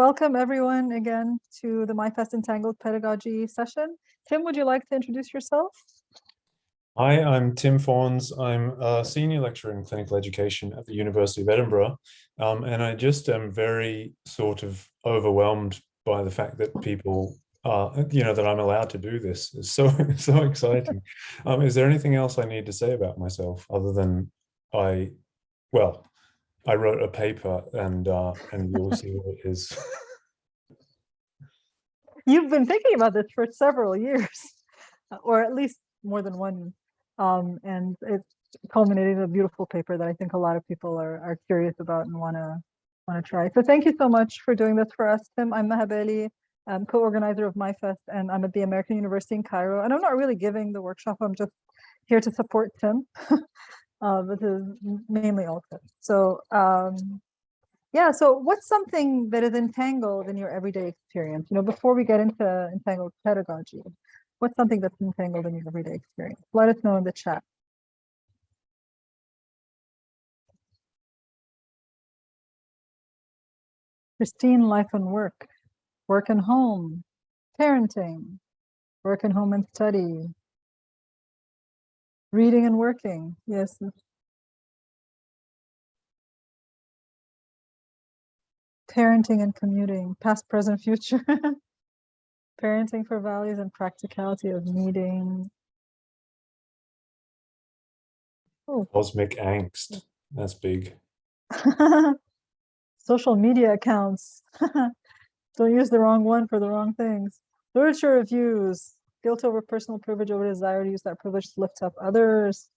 Welcome everyone again to the MyFest Entangled Pedagogy session. Tim, would you like to introduce yourself? Hi, I'm Tim Fawns. I'm a senior lecturer in clinical education at the University of Edinburgh. Um, and I just am very sort of overwhelmed by the fact that people uh, you know, that I'm allowed to do this. It's so, so exciting. Um, is there anything else I need to say about myself other than I, well, I wrote a paper and uh, and you'll see what it is. You've been thinking about this for several years, or at least more than one. Um, and it's culminated in a beautiful paper that I think a lot of people are, are curious about and want to want to try. So thank you so much for doing this for us, Tim. I'm Maha Bali, I'm co-organizer of MyFest, and I'm at the American University in Cairo. And I'm not really giving the workshop, I'm just here to support Tim. uh, this is mainly also. So um, yeah, so what's something that is entangled in your everyday experience? You know, before we get into entangled pedagogy, what's something that's entangled in your everyday experience? Let us know in the chat. Christine, life and work, work and home, parenting, work and home and study, Reading and working, yes. Parenting and commuting, past, present, future. Parenting for values and practicality of meeting. Oh. Cosmic angst, that's big. Social media accounts. Don't use the wrong one for the wrong things. Literature reviews, guilt over personal privilege over desire to use that privilege to lift up others.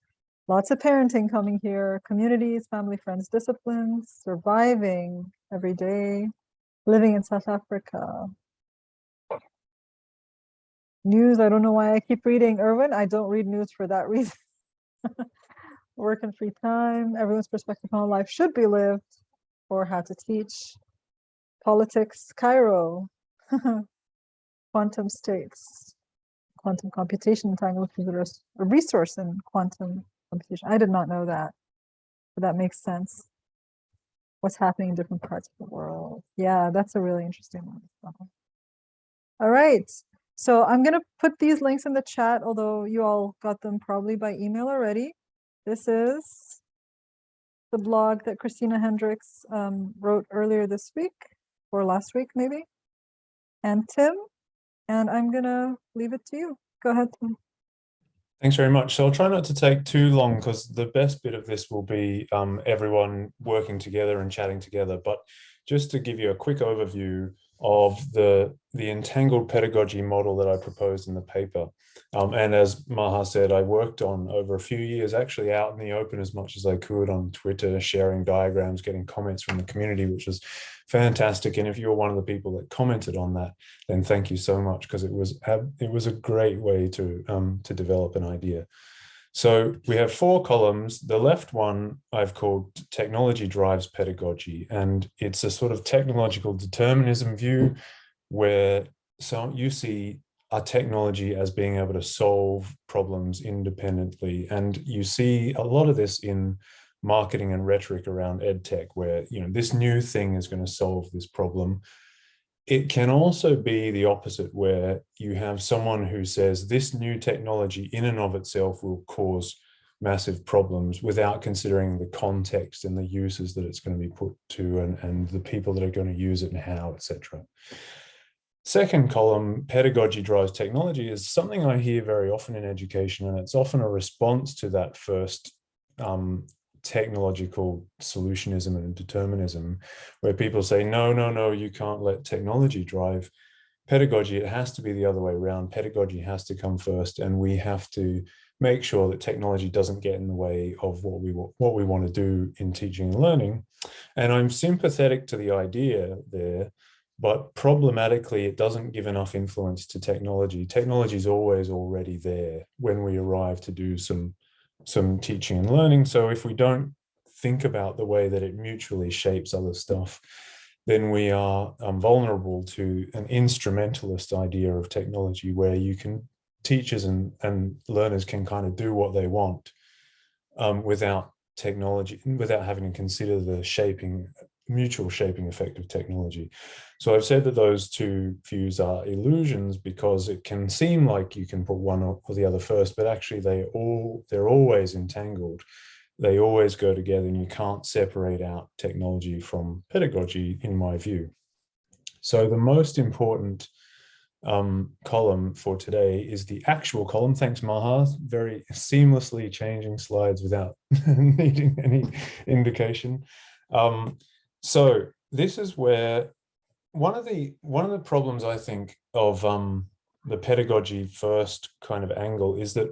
Lots of parenting coming here, communities, family, friends, disciplines, surviving every day, living in South Africa. News, I don't know why I keep reading Irwin. I don't read news for that reason. Work and free time, everyone's perspective on life should be lived, or how to teach. Politics, Cairo, quantum states quantum computation entangled is a resource in quantum computation. I did not know that, but that makes sense. What's happening in different parts of the world. Yeah, that's a really interesting one. All right, so I'm going to put these links in the chat, although you all got them probably by email already. This is the blog that Christina Hendricks um, wrote earlier this week, or last week maybe. And Tim, and I'm gonna leave it to you. Go ahead. Thanks very much. So I'll try not to take too long because the best bit of this will be um, everyone working together and chatting together. But just to give you a quick overview of the, the entangled pedagogy model that I proposed in the paper. Um, and as Maha said, I worked on over a few years, actually out in the open as much as I could on Twitter, sharing diagrams, getting comments from the community, which was fantastic. And if you're one of the people that commented on that, then thank you so much because it was it was a great way to um, to develop an idea. So we have four columns. The left one I've called technology drives pedagogy, and it's a sort of technological determinism view where so you see a technology as being able to solve problems independently. And you see a lot of this in marketing and rhetoric around edtech, where you know this new thing is going to solve this problem it can also be the opposite where you have someone who says this new technology in and of itself will cause massive problems without considering the context and the uses that it's going to be put to and, and the people that are going to use it and how, etc. Second column, pedagogy drives technology, is something I hear very often in education, and it's often a response to that first um, technological solutionism and determinism, where people say, no, no, no, you can't let technology drive pedagogy. It has to be the other way around. Pedagogy has to come first, and we have to make sure that technology doesn't get in the way of what we what we want to do in teaching and learning. And I'm sympathetic to the idea there, but problematically, it doesn't give enough influence to technology. Technology is always already there when we arrive to do some some teaching and learning. So if we don't think about the way that it mutually shapes other stuff, then we are um, vulnerable to an instrumentalist idea of technology where you can teachers and, and learners can kind of do what they want um, without technology, without having to consider the shaping mutual shaping effect of technology. So I've said that those two views are illusions because it can seem like you can put one or the other first, but actually they all they're always entangled. They always go together and you can't separate out technology from pedagogy in my view. So the most important um, column for today is the actual column. Thanks, Maha. Very seamlessly changing slides without needing any indication. Um, so this is where one of the one of the problems I think of um, the pedagogy first kind of angle is that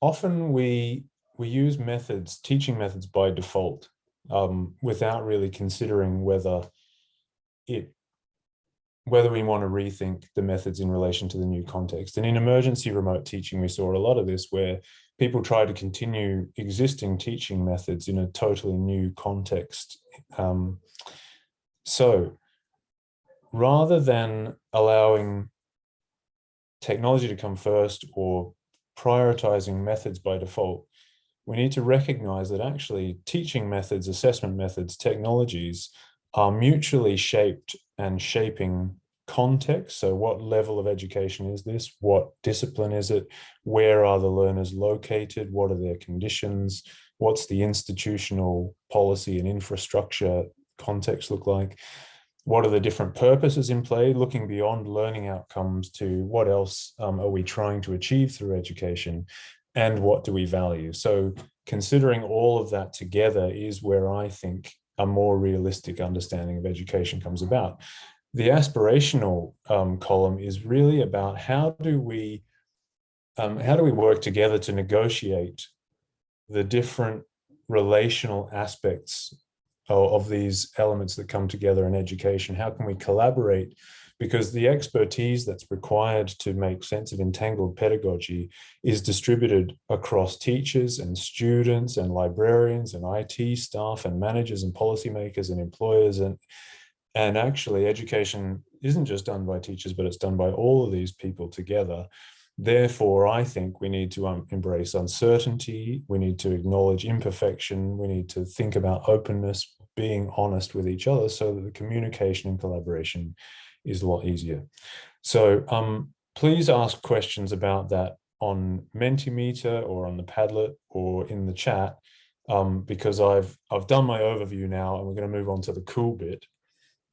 often we we use methods, teaching methods by default, um, without really considering whether it whether we want to rethink the methods in relation to the new context. And in emergency remote teaching, we saw a lot of this where people try to continue existing teaching methods in a totally new context. Um, so rather than allowing technology to come first or prioritizing methods by default, we need to recognize that actually teaching methods, assessment methods, technologies are mutually shaped and shaping context. So what level of education is this? What discipline is it? Where are the learners located? What are their conditions? What's the institutional policy and infrastructure context look like? What are the different purposes in play? Looking beyond learning outcomes to what else um, are we trying to achieve through education? And what do we value? So considering all of that together is where I think a more realistic understanding of education comes about. The aspirational um, column is really about how do we um, how do we work together to negotiate the different relational aspects of, of these elements that come together in education? How can we collaborate? Because the expertise that's required to make sense of entangled pedagogy is distributed across teachers and students and librarians and IT staff and managers and policymakers and employers and and actually education isn't just done by teachers, but it's done by all of these people together. Therefore, I think we need to um, embrace uncertainty. We need to acknowledge imperfection. We need to think about openness, being honest with each other so that the communication and collaboration is a lot easier. So um, please ask questions about that on Mentimeter or on the Padlet or in the chat um, because I've I've done my overview now and we're going to move on to the cool bit.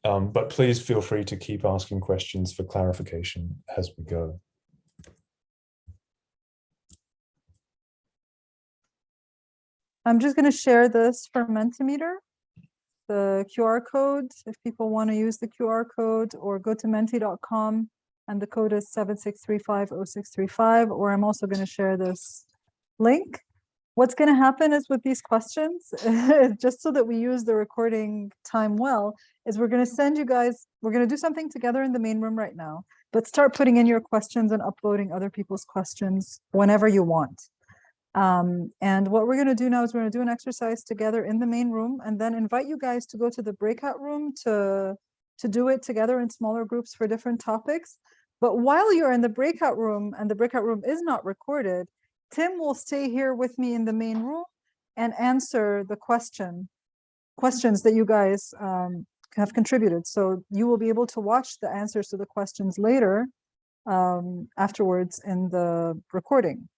Um, but please feel free to keep asking questions for clarification as we go. I'm just going to share this for Mentimeter, the QR code, if people want to use the QR code or go to menti.com and the code is 76350635, or I'm also going to share this link. What's going to happen is with these questions, just so that we use the recording time well, is we're going to send you guys, we're going to do something together in the main room right now, but start putting in your questions and uploading other people's questions whenever you want. Um, and what we're going to do now is we're going to do an exercise together in the main room and then invite you guys to go to the breakout room to, to do it together in smaller groups for different topics. But while you're in the breakout room and the breakout room is not recorded, Tim will stay here with me in the main room and answer the question, questions that you guys um, have contributed. So you will be able to watch the answers to the questions later um, afterwards in the recording.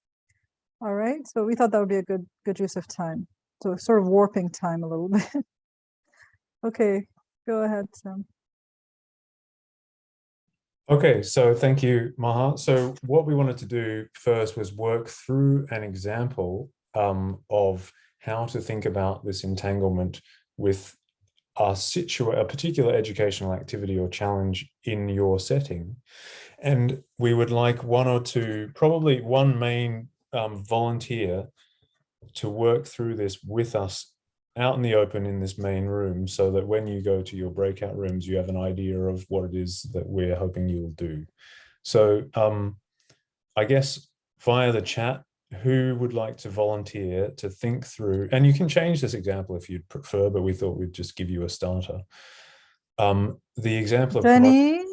All right, so we thought that would be a good good use of time. So sort of warping time a little bit. okay, go ahead, Tim. Okay, so thank you, Maha. So what we wanted to do first was work through an example um, of how to think about this entanglement with a, situ a particular educational activity or challenge in your setting. And we would like one or two, probably one main um, volunteer to work through this with us out in the open in this main room so that when you go to your breakout rooms, you have an idea of what it is that we're hoping you'll do. So um, I guess via the chat, who would like to volunteer to think through, and you can change this example if you'd prefer, but we thought we'd just give you a starter. Um, the example of Jenny,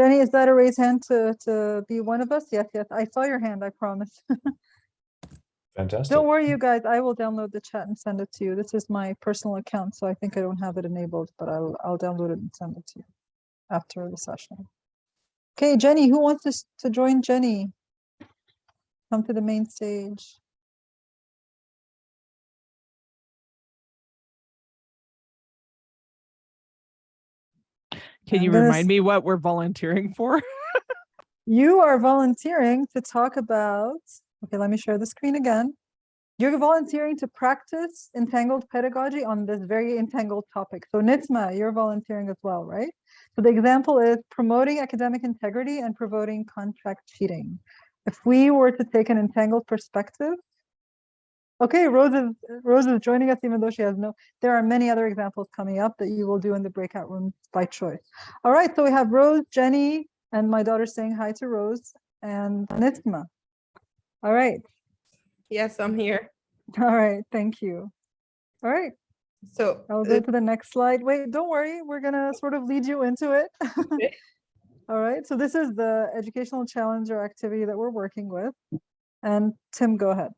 Jenny, is that a raised hand to, to be one of us? Yes, yes, I saw your hand, I promise. Fantastic. Don't worry, you guys, I will download the chat and send it to you. This is my personal account, so I think I don't have it enabled, but I'll, I'll download it and send it to you after the session. Okay, Jenny, who wants to, to join Jenny? Come to the main stage. Can you remind me what we're volunteering for? You are volunteering to talk about, okay, let me share the screen again. You're volunteering to practice entangled pedagogy on this very entangled topic. So Nitzma, you're volunteering as well, right? So the example is promoting academic integrity and promoting contract cheating. If we were to take an entangled perspective, okay, Rose is, Rose is joining us even though she has no, there are many other examples coming up that you will do in the breakout rooms by choice. All right, so we have Rose, Jenny, and my daughter saying hi to Rose and Nitzma. All right, Yes, I'm here. all right, thank you. All right, So, I'll uh, go to the next slide. Wait, don't worry, we're gonna sort of lead you into it. Okay. All right, so this is the educational challenge or activity that we're working with. And Tim, go ahead.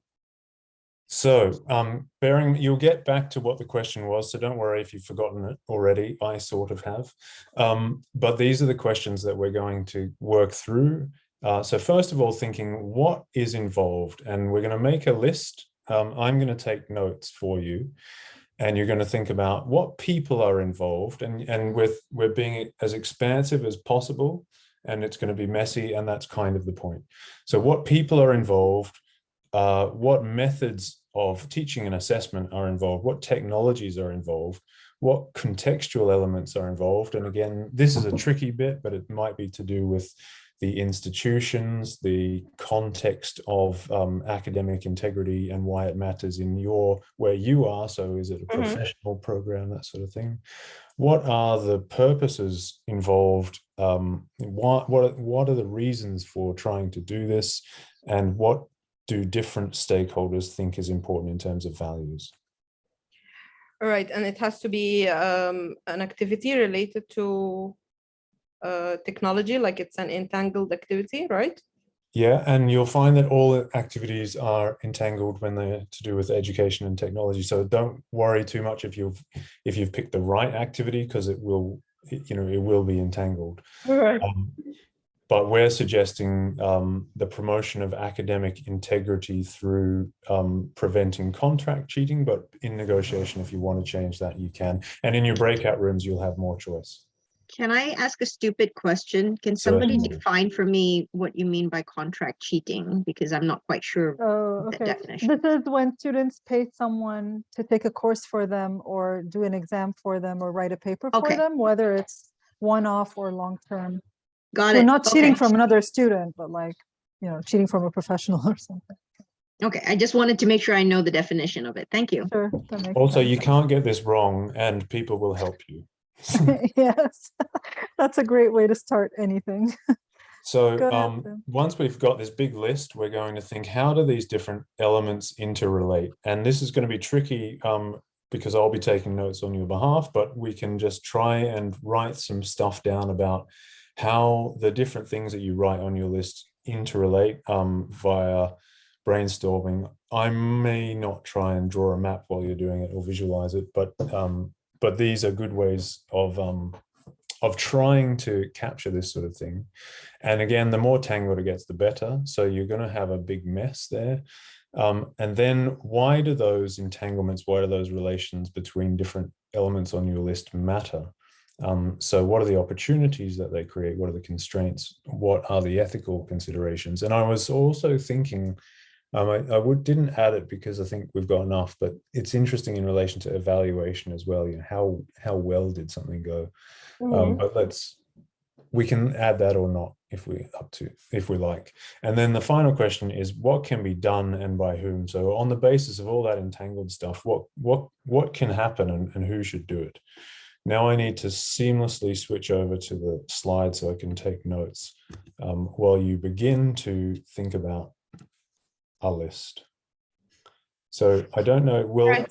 So, um, bearing, you'll get back to what the question was, so don't worry if you've forgotten it already. I sort of have. Um, but these are the questions that we're going to work through. Uh, so first of all, thinking what is involved, and we're going to make a list. Um, I'm going to take notes for you, and you're going to think about what people are involved, and and with we're being as expansive as possible, and it's going to be messy, and that's kind of the point. So what people are involved, uh, what methods of teaching and assessment are involved, what technologies are involved, what contextual elements are involved. And again, this is a tricky bit, but it might be to do with the institutions, the context of um, academic integrity and why it matters in your, where you are. So is it a Mhm. professional program, that sort of thing? What are the purposes involved? Um, what, what, what are the reasons for trying to do this? And what do different stakeholders think is important in terms of values? all right, and it has to be um, an activity related to uh, technology, like it's an entangled activity, right? Yeah, and you'll find that all activities are entangled when they're to do with education and technology. So don't worry too much if you've if you've picked the right activity because it will, you know, it will be entangled. All right. Um, but we're suggesting um, the promotion of academic integrity through um, preventing contract cheating, but in negotiation, if you want to change that, you can. And in your breakout rooms, you'll have more choice. Can I ask a stupid question? Can somebody Certainly. define for me what you mean by contract cheating? Because I'm not quite sure. Oh, the okay. definition. This is when students pay someone to take a course for them or do an exam for them or write a paper for them, whether it's one-off or long-term. Got So it. not cheating Okay. from another student, but like, you know, cheating from a professional or something. Okay, I just wanted to make sure I know the definition of it. Thank you. Sure. Also, sense. you can't get this wrong and people will help you. yes, that's a great way to start anything. So Go um, once we've got this big list, we're going to think, how do these different elements interrelate? And this is going to be tricky um, because I'll be taking notes on your behalf, but we can just try and write some stuff down about how the different things that you write on your list interrelate um, via brainstorming. I may not try and draw a map while you're doing it or visualize it, but um, but these are good ways of um, of trying to capture this sort of thing. And again, the more tangled it gets, the better. So you're going to have a big mess there. Um, and then why do those entanglements, why do those relations between different elements on your list matter? Um, so what are the opportunities that they create? What are the constraints? What are the ethical considerations? And I was also thinking, um, I, I would, didn't add it because I think we've got enough, but it's interesting in relation to evaluation as well. You know, how, how well did something go? Um, but let's, we can add that or not if we up to, if we like. And then the final question is what can be done and by whom? So on the basis of all that entangled stuff, what, what, what can happen and, and who should do it? Now I need to seamlessly switch over to the slide so I can take notes um, while you begin to think about a list. So I don't know, will, Right.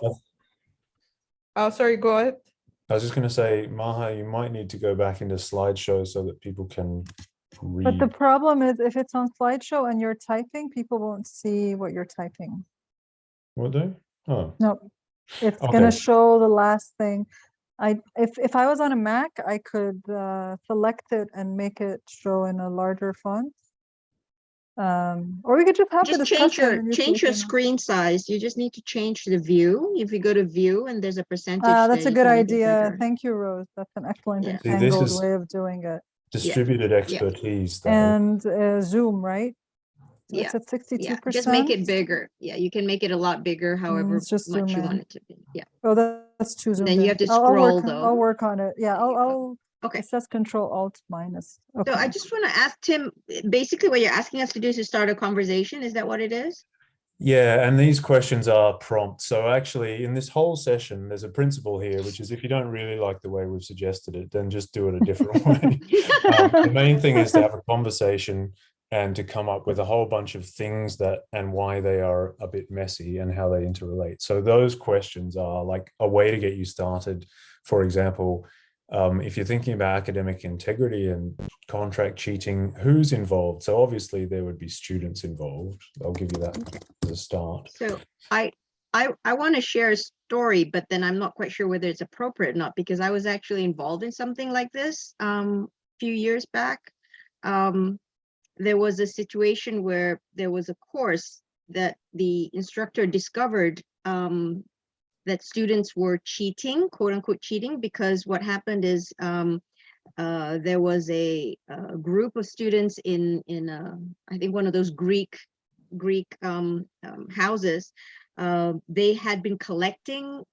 Oh, sorry, go ahead. I was just going to say, Maha, you might need to go back into slideshow so that people can read. But the problem is if it's on slideshow and you're typing, people won't see what you're typing. Will they? Oh, No, it's Okay. gonna show the last thing. I, if, if I was on a Mac, I could uh, select it and make it show in a larger font. Um, or we could just have the Just change your, change your can- screen size. You just need to change the view. If you go to view and there's a percentage. Uh, that's there, a good can make it idea. Thank you, Rose. That's an excellent Yeah. and See, this is- way of doing it. distributed expertise. though. And uh, Zoom, right? Yeah, It's at sixty-two Yeah, percent. just make it bigger. Yeah, you can make it a lot bigger, however let's just much you in. want it to be. Yeah, Oh, that- that's too zoomed then you have to I'll- I'll work scroll, though. I'll work on it. Yeah, I'll. I'll. Okay. It says control alt minus. so I just want to ask Tim, basically what you're asking us to do is to start a conversation. Is that what it is? Yeah, and these questions are prompts. So actually, in this whole session, there's a principle here, which is if you don't really like the way we've suggested it, then just do it a different way. Um, the main thing is to have a conversation and to come up with a whole bunch of things that and why they are a bit messy and how they interrelate. So those questions are like a way to get you started. For example, um, if you're thinking about academic integrity and contract cheating, who's involved? So obviously there would be students involved. I'll give you that as a start. So I, I, I want to share a story, but then I'm not quite sure whether it's appropriate or not, because I was actually involved in something like this um, a few years back. Um, there was a situation where there was a course that the instructor discovered um, that students were cheating, quote unquote cheating, because what happened is um, uh, there was a, a group of students in in uh, I think one of those Greek Greek um, um, houses. Uh, they had been collecting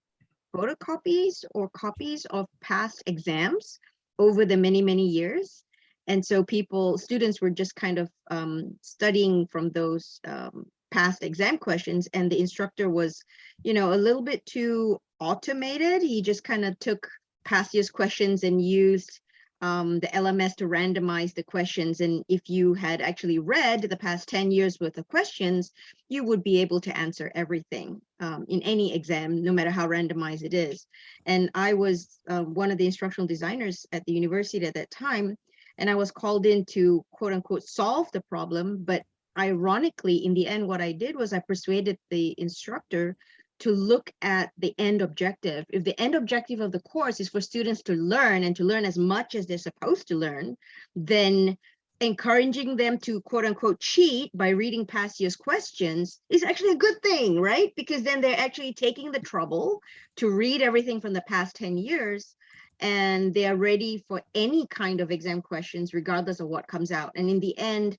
photocopies or copies of past exams over the many many years, and so people students were just kind of um, studying from those um, past exam questions, and the instructor was, you know, a little bit too automated. He just kind of took past year's questions and used um, the LMS to randomize the questions. And if you had actually read the past 10 years worth of questions, you would be able to answer everything um, in any exam, no matter how randomized it is. And I was uh, one of the instructional designers at the university at that time, and I was called in to quote unquote solve the problem. But ironically, in the end, what I did was I persuaded the instructor to look at the end objective. If the end objective of the course is for students to learn and to learn as much as they're supposed to learn, then encouraging them to quote unquote cheat by reading past year's questions is actually a good thing, right? Because then they're actually taking the trouble to read everything from the past 10 years and they are ready for any kind of exam questions, regardless of what comes out. And in the end,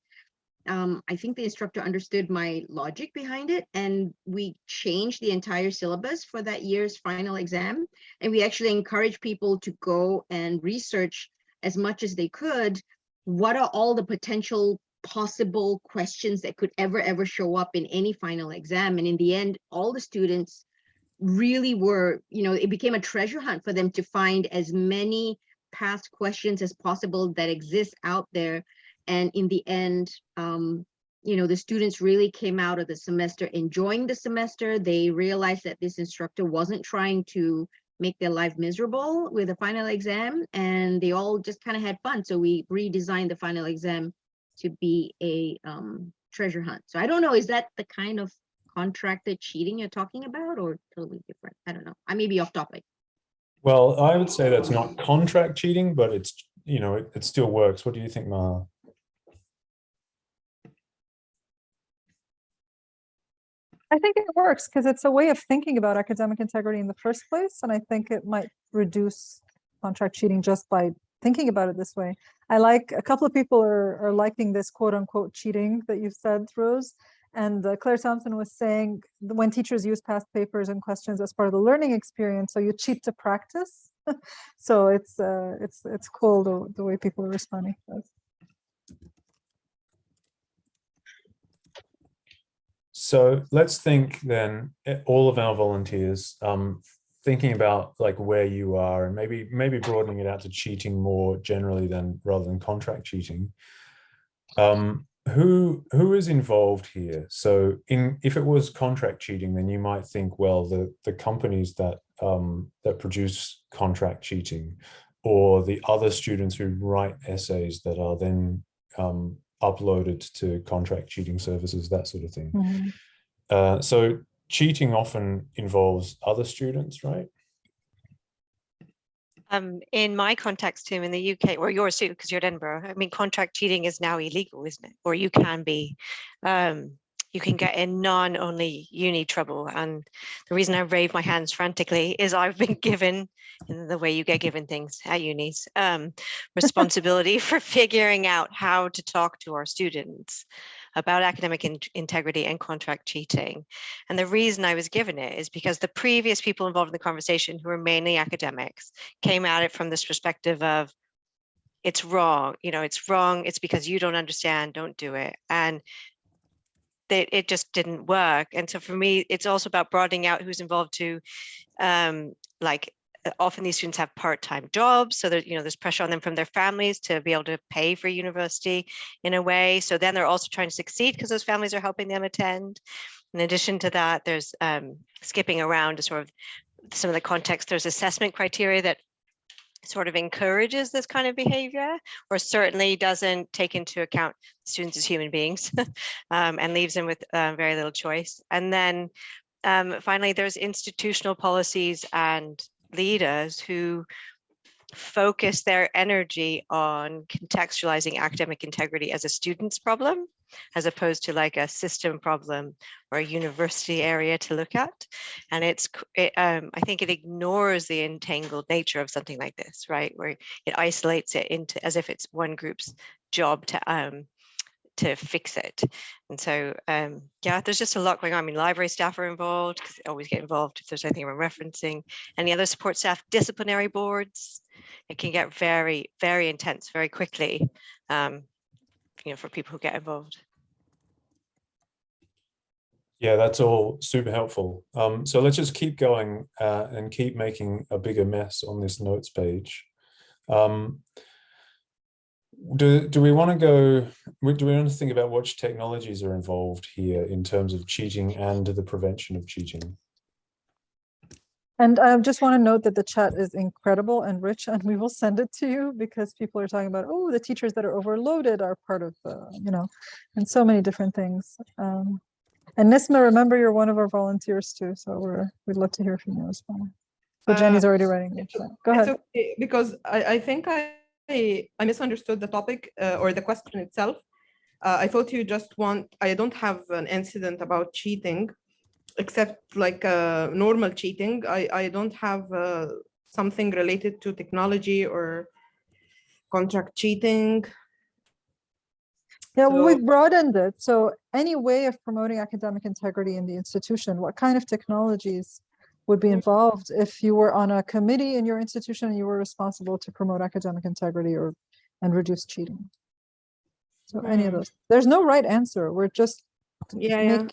um, I think the instructor understood my logic behind it and we changed the entire syllabus for that year's final exam. And we actually encourage people to go and research as much as they could. What are all the potential possible questions that could ever, ever show up in any final exam? And in the end, all the students really were, you know, it became a treasure hunt for them to find as many past questions as possible that exist out there and in the end, um, you know, the students really came out of the semester enjoying the semester. They realized that this instructor wasn't trying to make their life miserable with the final exam and they all just kind of had fun. So we redesigned the final exam to be a um, treasure hunt. So I don't know, is that the kind of contracted cheating you're talking about or totally different? I don't know. I may be off topic. Well, I would say that's not contract cheating, but it's, you know, it, it still works. What do you think, Maha? I think it works because it's a way of thinking about academic integrity in the first place. And I think it might reduce contract cheating just by thinking about it this way. I like, a couple of people are, are liking this quote unquote cheating that you've said, Rose. And uh, Claire Thompson was saying when teachers use past papers and questions as part of the learning experience, so you cheat to practice. so it's uh, it's it's cool the, the way people are responding. to. So let's think then, eh, all of our volunteers, um, thinking about like where you are and maybe maybe broadening it out to cheating more generally than rather than contract cheating. Um, who who is involved here? So in if it was contract cheating, then you might think, well, the the companies that um, that produce contract cheating, or the other students who write essays that are then um, uploaded to contract cheating services, that sort of thing. Mhm. Uh, so cheating often involves other students, right? Um, in my context, Tim, in the UK, or yours too, because you're at Edinburgh, I mean, contract cheating is now illegal, isn't it? Or you can be. Um, you can get in non-only uni trouble. And the reason I wave my hands frantically is I've been given, in the way you get given things at unis, um, responsibility for figuring out how to talk to our students about academic in- integrity and contract cheating. And the reason I was given it is because the previous people involved in the conversation, who were mainly academics, came at it from this perspective of it's wrong, you know, it's wrong, it's because you don't understand, don't do it. And they, it just didn't work. And so for me, it's also about broadening out who's involved to um, like often these students have part-time jobs so that you know there's pressure on them from their families to be able to pay for university in a way so then they're also trying to succeed because those families are helping them attend. In addition to that there's um, skipping around to sort of some of the context there's assessment criteria that sort of encourages this kind of behavior or certainly doesn't take into account students as human beings um, and leaves them with uh, very little choice. And then um, finally there's institutional policies and leaders who focus their energy on contextualizing academic integrity as a student's problem, as opposed to like a system problem or a university area to look at. And it's, it, um, I think it ignores the entangled nature of something like this, right? Where it isolates it into as if it's one group's job to um, to fix it. And so, um, yeah, there's just a lot going on. I mean, library staff are involved because they always get involved if there's anything we're referencing. Any other support staff, disciplinary boards. It can get very, very intense very quickly, um, you know, for people who get involved. Yeah, that's all super helpful. Um, so let's just keep going uh, and keep making a bigger mess on this notes page. Um, do, do we want to go, do we want to think about which technologies are involved here in terms of cheating and the prevention of cheating? And I just want to note that the chat is incredible and rich, and we will send it to you because people are talking about, oh, the teachers that are overloaded are part of the, you know, and so many different things. Um, and Nisma, remember, you're one of our volunteers too, so we're, we'd love to hear from you as well. So Jenny's Uh, already writing the chat. Go It's ahead. okay, Because I, I think I, I misunderstood the topic uh, or the question itself. Uh, I thought you just want, I don't have an incident about cheating, except like uh, normal cheating. I, I don't have uh, something related to technology or contract cheating. Yeah, well, So- we've broadened it. So any way of promoting academic integrity in the institution, what kind of technologies would be Mhm. involved if you were on a committee in your institution and you were responsible to promote academic integrity or and reduce cheating? So any of Hmm. those. There's no right answer. We're just Yeah, yeah.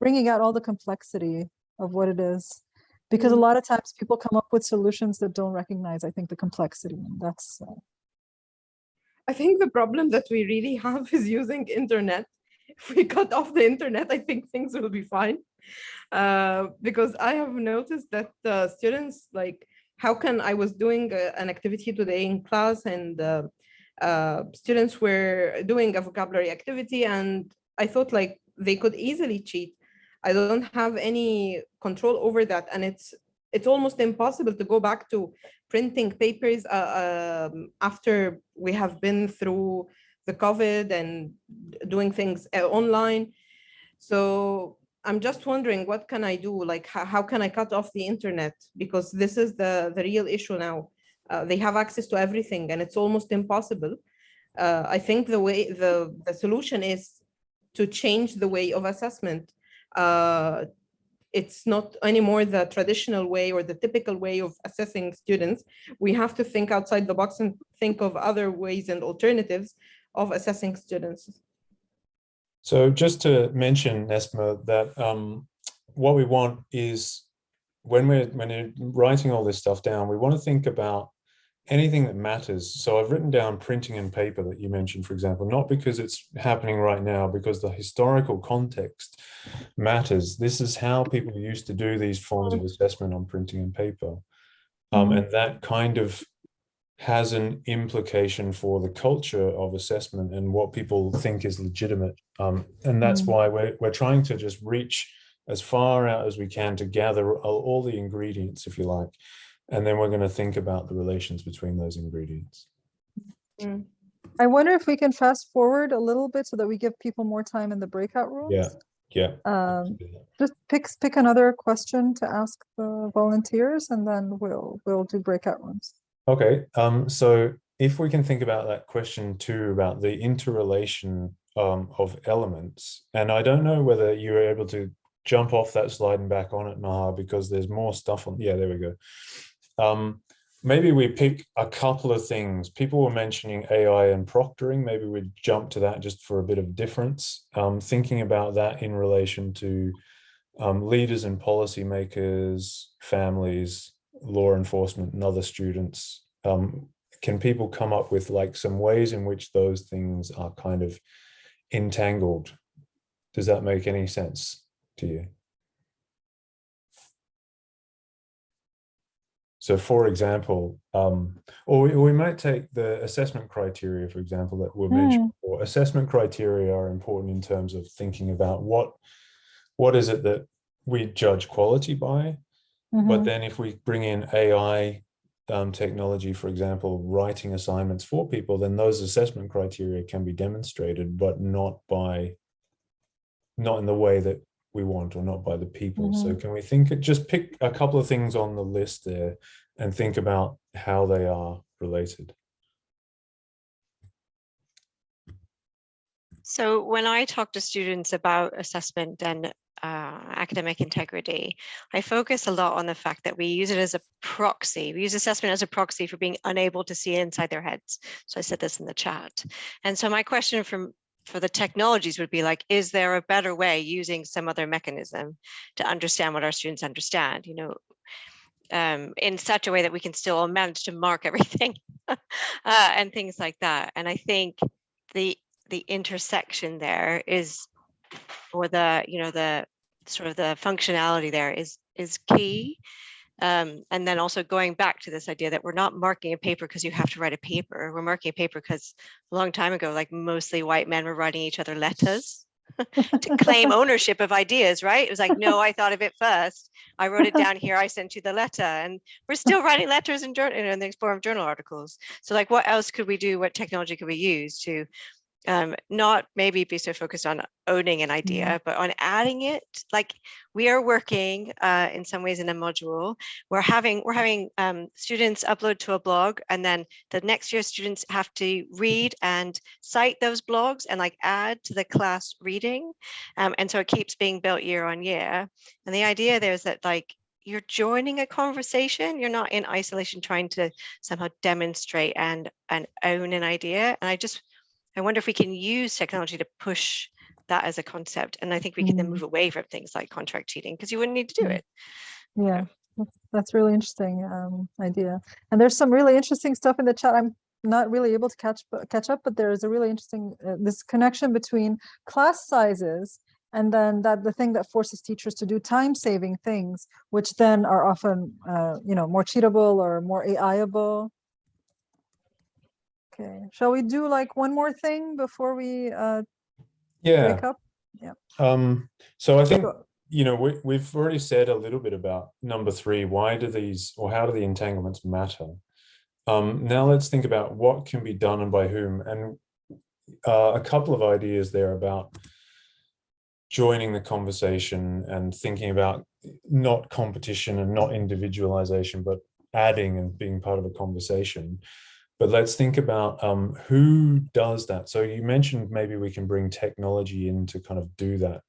bringing out all the complexity of what it is. Because a Mhm. lot of times people come up with solutions that don't recognize, I think, the complexity. And that's, uh, I think the problem that we really have is using internet. If we cut off the internet, I think things will be fine. Uh, because I have noticed that uh, students like, how can I was doing uh, an activity today in class and uh, uh, students were doing a vocabulary activity and I thought like they could easily cheat. I don't have any control over that and it's it's almost impossible to go back to printing papers uh, um, after we have been through the COVID and doing things online. So I'm just wondering, what can I do? Like, how, how can I cut off the internet? Because this is the, the real issue now. Uh, they have access to everything and it's almost impossible. Uh, I think the way, the, the solution is to change the way of assessment. Uh, it's not anymore the traditional way or the typical way of assessing students. We have to think outside the box and think of other ways and alternatives of assessing students. So just to mention, Nesma, that um, what we want is when we're when you're writing all this stuff down, we want to think about anything that matters. So I've written down printing and paper that you mentioned, for example, not because it's happening right now, because the historical context matters. This is how people used to do these forms of assessment on printing and paper. Um, Mhm. and that kind of has an implication for the culture of assessment and what people think is legitimate. Um, and that's Mm. why we're, we're trying to just reach as far out as we can to gather all, all the ingredients, if you like. And then we're going to think about the relations between those ingredients. Mm. I wonder if we can fast forward a little bit so that we give people more time in the breakout rooms. Yeah, yeah. Um, just pick, pick another question to ask the volunteers and then we'll, we'll do breakout rooms. Okay, um, so if we can think about that question too, about the interrelation um, of elements, and I don't know whether you were able to jump off that slide and back on it, Maha, because there's more stuff on, yeah, there we go. Um, maybe we pick a couple of things. People were mentioning AI and proctoring. Maybe we jump to that just for a bit of difference. Um, thinking about that in relation to um, leaders and policymakers, families, law enforcement and other students. Um, can people come up with like some ways in which those things are kind of entangled? Does that make any sense to you? So for example, um, or, we, we might take the assessment criteria, for example, that were mentioned before. Assessment criteria are important in terms of thinking about what, what is it that we judge quality by? But Mhm. then if we bring in AI um, technology, for example, writing assignments for people, then those assessment criteria can be demonstrated, but not by, not in the way that we want or not by the people. So can we think, just pick a couple of things on the list there and think about how they are related. So when I talk to students about assessment and uh, academic integrity, I focus a lot on the fact that we use it as a proxy. We use assessment as a proxy for being unable to see inside their heads. So I said this in the chat. And so my question from for the technologies would be like, is there a better way using some other mechanism to understand what our students understand? You know, um, in such a way that we can still manage to mark everything uh, and things like that. And I think the the intersection there is, or the you know the sort of the functionality there is is key. Um, and then also going back to this idea that we're not marking a paper because you have to write a paper. We're marking a paper because a long time ago, like mostly white men were writing each other letters to claim ownership of ideas, right? It was like, no, I thought of it first. I wrote it down here. I sent you the letter, and we're still writing letters in journal in the Explorer of journal articles. So, like, what else could we do? What technology could we use to um, not maybe be so focused on owning an idea, but on adding it. Like we are working uh, in some ways in a module. We're having we're having um, students upload to a blog, and then the next year students have to read and cite those blogs and like add to the class reading. Um, and so it keeps being built year on year. And the idea there is that like you're joining a conversation. You're not in isolation trying to somehow demonstrate and and own an idea. And I just I wonder if we can use technology to push that as a concept. And I think we can then Mm. move away from things like contract cheating because you wouldn't need to do Mm. it. Yeah, that's- really interesting um, idea. And there's some really interesting stuff in the chat. I'm not really able to catch but catch up, but there is a really interesting uh, this connection between class sizes and then that the thing that forces teachers to do time-saving things, which then are often uh, you know more cheatable or more AIable. Okay, shall we do like one more thing before we uh, Yeah. break up? Um, so I think you know, we, we've already said a little bit about number three, why do these, or how do the entanglements matter? Um, now let's think about what can be done and by whom, and uh, a couple of ideas there about joining the conversation and thinking about not competition and not individualization, but adding and being part of a conversation. But let's think about um, who does that. So you mentioned maybe we can bring technology in to kind of do that.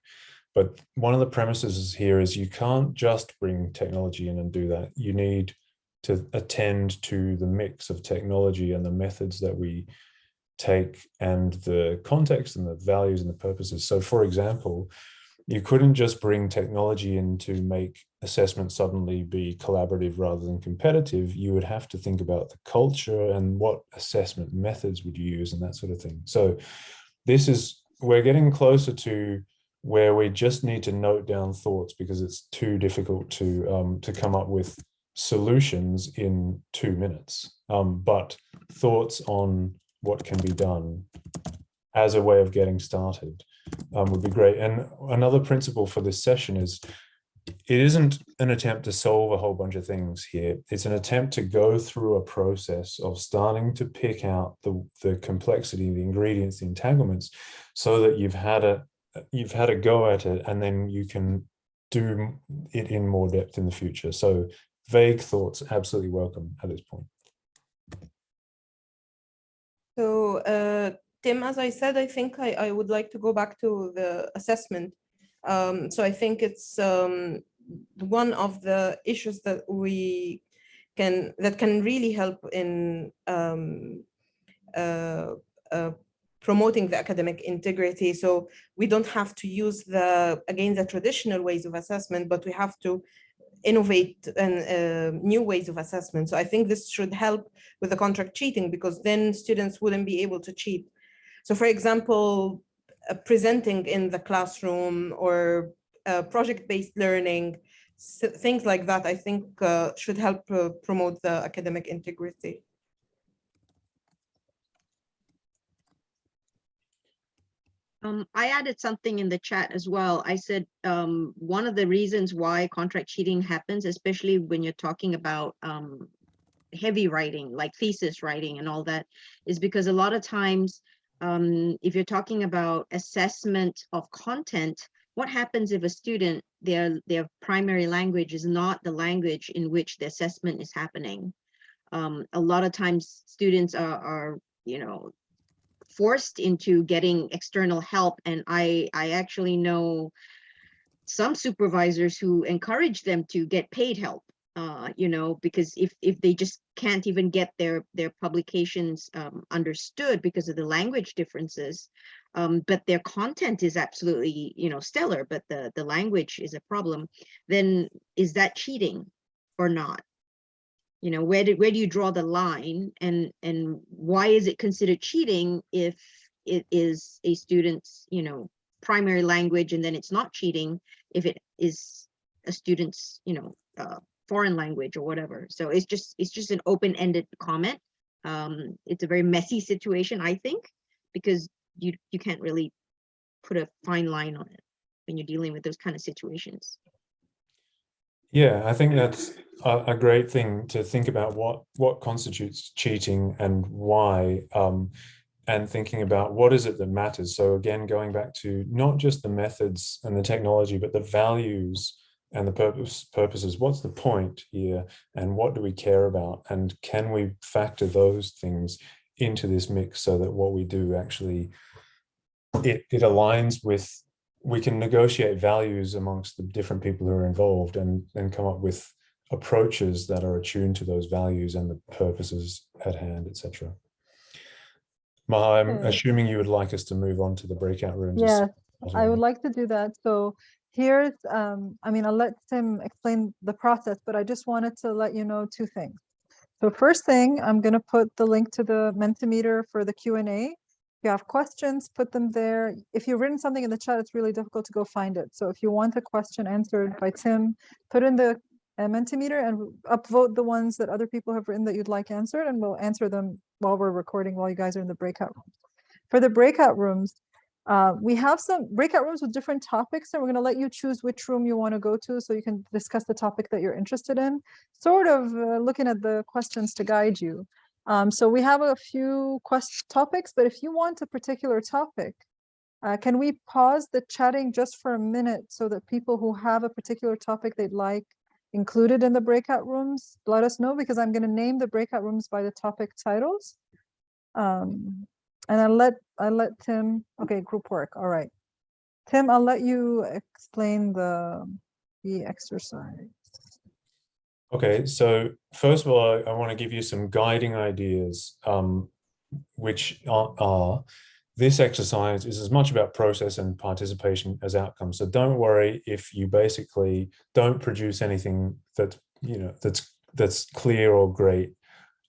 But one of the premises here is you can't just bring technology in and do that. You need to attend to the mix of technology and the methods that we take and the context and the values and the purposes. So for example, you couldn't just bring technology in to make assessment suddenly be collaborative rather than competitive. You would have to think about the culture and what assessment methods would you use and that sort of thing. So this is, we're getting closer to where we just need to note down thoughts because it's too difficult to um, to come up with solutions in two minutes. Um, but thoughts on what can be done as a way of getting started. Um, would be great. And another principle for this session is it isn't an attempt to solve a whole bunch of things here. It's an attempt to go through a process of starting to pick out the, the complexity, the ingredients, the entanglements, so that you've had a you've had a go at it and then you can do it in more depth in the future. So vague thoughts absolutely welcome at this point. So, uh, Tim, as I said, I think I, I would like to go back to the assessment. Um, so I think it's um, one of the issues that we can, that can really help in um, uh, uh, promoting the academic integrity. So we don't have to use the, again, the traditional ways of assessment, but we have to innovate and uh, new ways of assessment. So I think this should help with the contract cheating because then students wouldn't be able to cheat. So for example, uh, presenting in the classroom or uh, project-based learning, things like that, I think uh, should help uh, promote the academic integrity. Um, I added something in the chat as well. I said, um, one of the reasons why contract cheating happens, especially when you're talking about, um, heavy writing, like thesis writing and all that, is because a lot of times, um, if you're talking about assessment of content, what happens if a student, their, their primary language is not the language in which the assessment is happening? Um, a lot of times students are, are, you know, forced into getting external help. And I, I actually know some supervisors who encourage them to get paid help, uh, you know, because if, if they just can't even get their, their publications um, understood because of the language differences, um, but their content is absolutely, you know, stellar, but the, the language is a problem, then is that cheating or not? you know where do where do you draw the line and and why is it considered cheating if it is a student's you know primary language and then it's not cheating if it is a student's you know uh, foreign language or whatever. So it's just it's just an open-ended comment. Um it's a very messy situation i think because you you can't really put a fine line on it when you're dealing with those kind of situations. Yeah, I think that's a, a, great thing to think about what what constitutes cheating and why, um, and thinking about what is it that matters. So again, going back to not just the methods and the technology, but the values and the purpose purposes. What's the point here, and what do we care about, and can we factor those things into this mix so that what we do actually it it aligns with we can negotiate values amongst the different people who are involved and and come up with approaches that are attuned to those values and the purposes at hand, etc. Maha, I'm assuming you would like us to move on to the breakout rooms. Yeah, I would like to do that. So here's, um, I mean, I'll let Tim explain the process, but I just wanted to let you know two things. So first thing, I'm gonna put the link to the Mentimeter for the Q and A. If you have questions, put them there. If you've written something in the chat, it's really difficult to go find it. So if you want a question answered by Tim, put in the uh, Mentimeter and upvote the ones that other people have written that you'd like answered, and we'll answer them while we're recording, while you guys are in the breakout room. For the breakout rooms, uh, we have some breakout rooms with different topics, and we're going to let you choose which room you want to go to so you can discuss the topic that you're interested in, sort of uh, looking at the questions to guide you. Um, so we have a few quest topics, but if you want a particular topic, uh, can we pause the chatting just for a minute so that people who have a particular topic they'd like included in the breakout rooms, let us know because I'm going to name the breakout rooms by the topic titles. Um, and I let I let Tim. Okay, group work. All right, Tim. I'll let you explain the the exercise. Okay, so first of all, I, I want to give you some guiding ideas, um, which are, are this exercise is as much about process and participation as outcome. So don't worry if you basically don't produce anything that you know that's that's clear or great,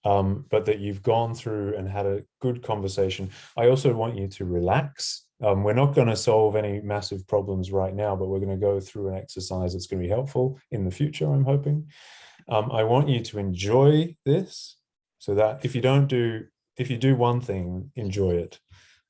um, but that you've gone through and had a good conversation. I also want you to relax. Um, we're not going to solve any massive problems right now, but we're going to go through an exercise that's going to be helpful in the future, I'm hoping. Um, I want you to enjoy this so that if you don't do, if you do one thing, enjoy it.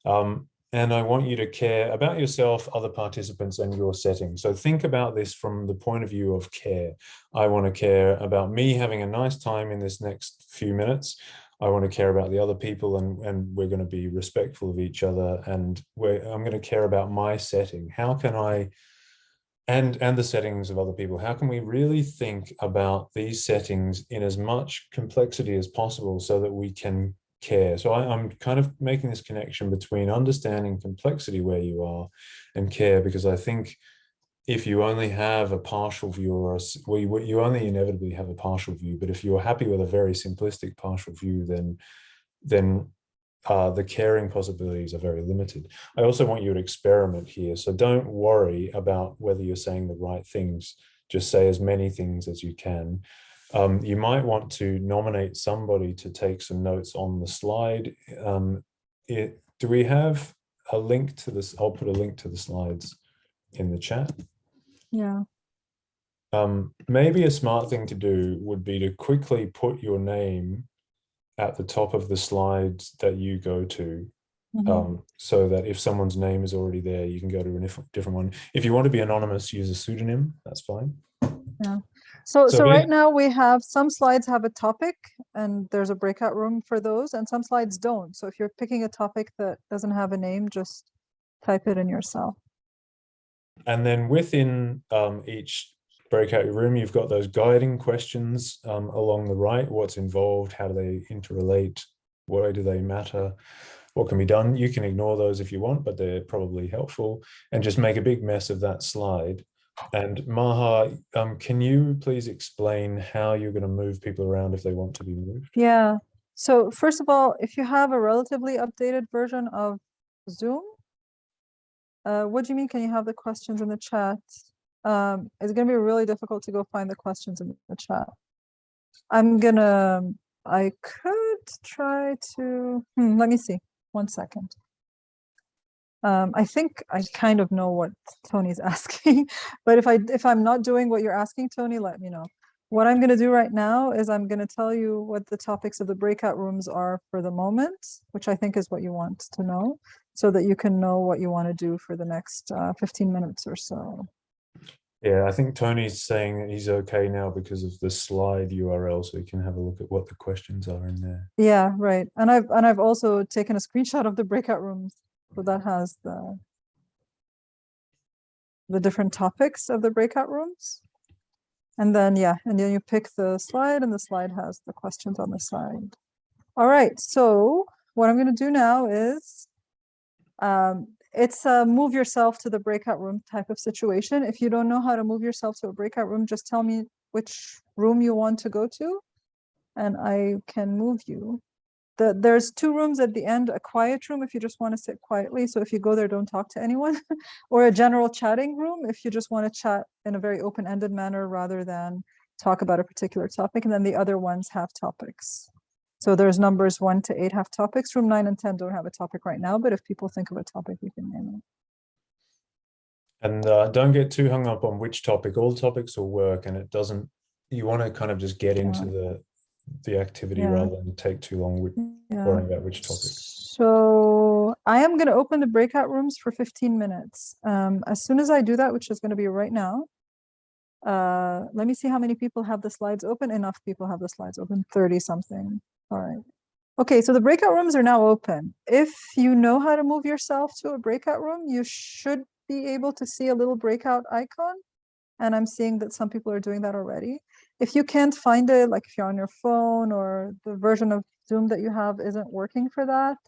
Um, and I want you to care about yourself, other participants, and your setting. So think about this from the point of view of care. I want to care about me having a nice time in this next few minutes. I want to care about the other people and, and we're going to be respectful of each other. And I'm going to care about my setting. How can I, and, and the settings of other people, how can we really think about these settings in as much complexity as possible so that we can care. So I, I'm kind of making this connection between understanding complexity where you are and care, because I think if you only have a partial view or a, well, you, you only inevitably have a partial view, but if you're happy with a very simplistic partial view, then, then uh, the caring possibilities are very limited. I also want you to experiment here. So don't worry about whether you're saying the right things. Just say as many things as you can. Um, you might want to nominate somebody to take some notes on the slide. Um, it, do we have a link to this? I'll put a link to the slides in the chat. Yeah. Um, maybe a smart thing to do would be to quickly put your name at the top of the slides that you go to mhm. um, so that if someone's name is already there, you can go to a different one. If you want to be anonymous, use a pseudonym, that's fine. So, So so right now we have, some slides have a topic and there's a breakout room for those and some slides don't. So if you're picking a topic that doesn't have a name, just type it in yourself. And then within um, each breakout room, you've got those guiding questions um, along the right. What's involved? How do they interrelate? Why do they matter? What can be done? You can ignore those if you want, but they're probably helpful. And just make a big mess of that slide. And Maha, um, can you please explain how you're going to move people around if they want to be moved? Yeah. So first of all, if you have a relatively updated version of Zoom, uh, what do you mean? Can you have the questions in the chat? Um, it's gonna be really difficult to go find the questions in the chat. I'm gonna, I could try to, hmm, let me see, one second. Um, I think I kind of know what Tony's asking, but if I, if I'm not doing what you're asking, Tony, let me know. What I'm going to do right now is I'm going to tell you what the topics of the breakout rooms are for the moment, which I think is what you want to know, so that you can know what you want to do for the next uh, 15 minutes or so. Yeah, I think Tony's saying that he's okay now because of the slide URL, so he can have a look at what the questions are in there. Yeah, right. And I've and I've also taken a screenshot of the breakout rooms, so that has the the different topics of the breakout rooms. And then, yeah, and then you pick the slide and the slide has the questions on the side. All right, so what I'm gonna do now is um, it's a move yourself to the breakout room type of situation. If you don't know how to move yourself to a breakout room, just tell me which room you want to go to and I can move you. The, there's two rooms at the end, a quiet room if you just want to sit quietly. So if you go there, don't talk to anyone or a general chatting room if you just want to chat in a very open-ended manner rather than talk about a particular topic. And then the other ones have topics. So there's numbers one to eight have topics. Room nine and 10 don't have a topic right now, but if people think of a topic, we can name it. And uh, don't get too hung up on which topic. All topics will work, and it doesn't. You want to kind of just get into the the activity Yeah. rather than take too long with Yeah. worrying about which topic. So I am going to open the breakout rooms for 15 minutes. Um, as soon as I do that, which is going to be right now, uh, let me see how many people have the slides open. Enough people have the slides open, 30 something. All right. Okay, so the breakout rooms are now open. If you know how to move yourself to a breakout room, you should be able to see a little breakout icon. And I'm seeing that some people are doing that already. If you can't find it, like if you're on your phone or the version of Zoom that you have isn't working for that,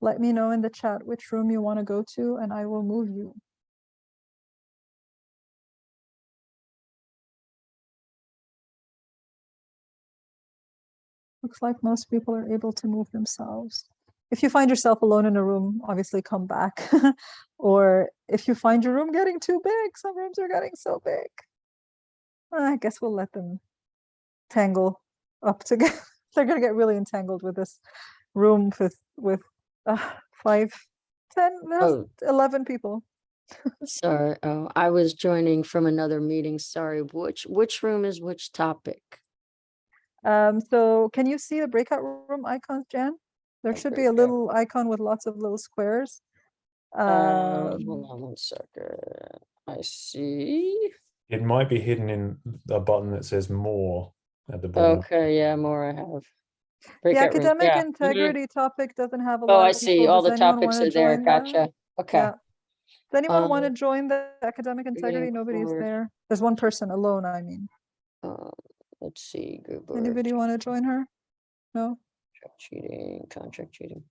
let me know in the chat which room you want to go to and I will move you. Looks like most people are able to move themselves. If you find yourself alone in a room, obviously come back. or if you find your room getting too big, some rooms are getting so big. I guess we'll let them tangle up together. They're gonna get really entangled with this room with with uh, five, ten, no, Oh. 11 people. Sorry, oh, I was joining from another meeting. Sorry, which, which room is which topic? Um, so can you see the breakout room icons, Jan? There should be a breakout. little icon with lots of little squares. Uh, Um, hold on one second. I see. It might be hidden in a button that says more at the bottom. Okay, yeah, more I have. The Breakout room, academic yeah, integrity topic doesn't have a lot. Oh, lot I see. people. All Does the anyone topics wanna are there. join that? Gotcha. Okay. Yeah. Does anyone want to Um, join the academic integrity? Nobody's forward. there. There's one person alone, I mean. Uh, let's see, Google. Anybody want to join her? No? contract Cheating, contract cheating.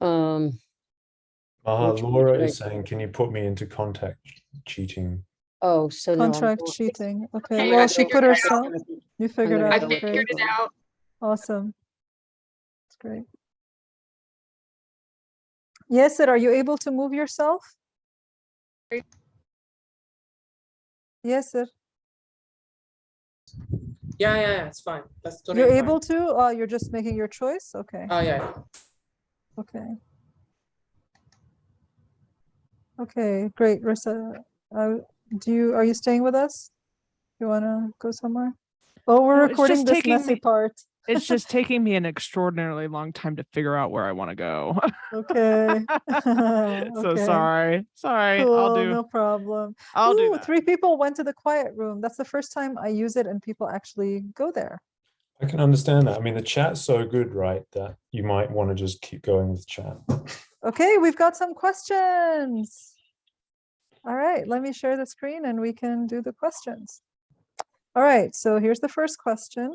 Um, Maha, Which- Laura right. is saying, can you put me into contact cheating? Oh, so no. I'm Contract going- cheating. Okay, Okay, well, she figured put it out. herself, you figured gonna I out, go great, figured it out. awesome. That's great. Yes, Sid, are you able to move yourself? Great. Yes, sir. Yeah, yeah, yeah, it's fine. That's totally You're fine. able to, uh, you're just making your choice? Okay, Oh, yeah. okay. Okay, great, Rissa. Uh, do you, are you staying with us? You wanna go somewhere? Oh, we're No, recording this taking messy me- part. It's just taking me an extraordinarily long time to figure out where I want to go. Okay. so Okay. sorry. Sorry. I'll do no problem. I'll do that. three people went to the quiet room. That's the first time I use it and people actually go there. I can understand that. I mean, the chat's so good, right, that you might want to just keep going with chat. Okay, we've got some questions. All right, let me share the screen and we can do the questions. All right, so here's the first question.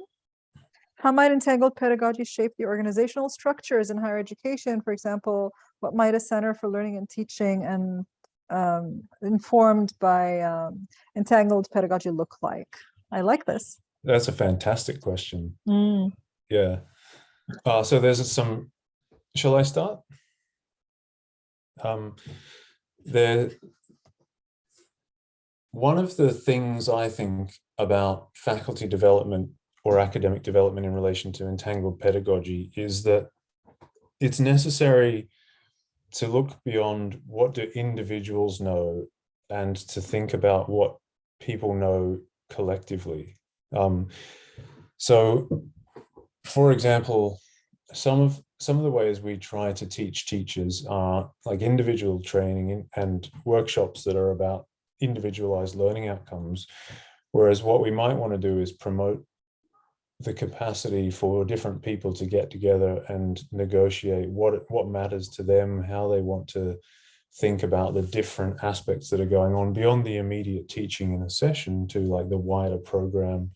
How might entangled pedagogy shape the organizational structures in higher education? For example, what might a Center for Learning and Teaching and um, informed by um, entangled pedagogy look like? I like this. That's a fantastic question. Mm, Yeah. Uh, so there's some, shall I start? Um, there, one of the things I think about faculty development or academic development in relation to entangled pedagogy is that it's necessary to look beyond what do individuals know and to think about what people know collectively. Um, so, for example, some of some of the ways we try to teach teachers are like individual training and workshops that are about individualized learning outcomes. Whereas what we might want to do is promote the capacity for different people to get together and negotiate what what matters to them, how they want to think about the different aspects that are going on beyond the immediate teaching in a session to like the wider program.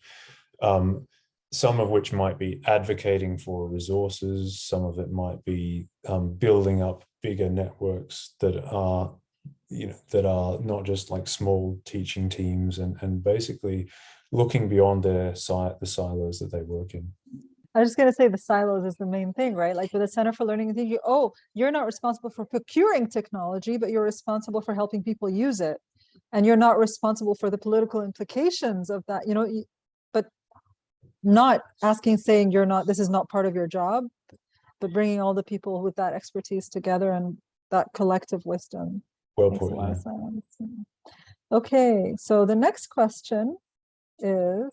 Um, some of which might be advocating for resources, some of it might be um, building up bigger networks that are, you know, that are not just like small teaching teams and, and basically looking beyond their site, the silos that they work in. I was just gonna say the silos is the main thing, right? Like with the Center for Learning and Teaching, oh, you're not responsible for procuring technology, but you're responsible for helping people use it. And you're not responsible for the political implications of that, you know, but not asking, saying you're not, this is not part of your job, but bringing all the people with that expertise together and that collective wisdom. Well put, yeah. of sense. yeah. Okay, so the next question is,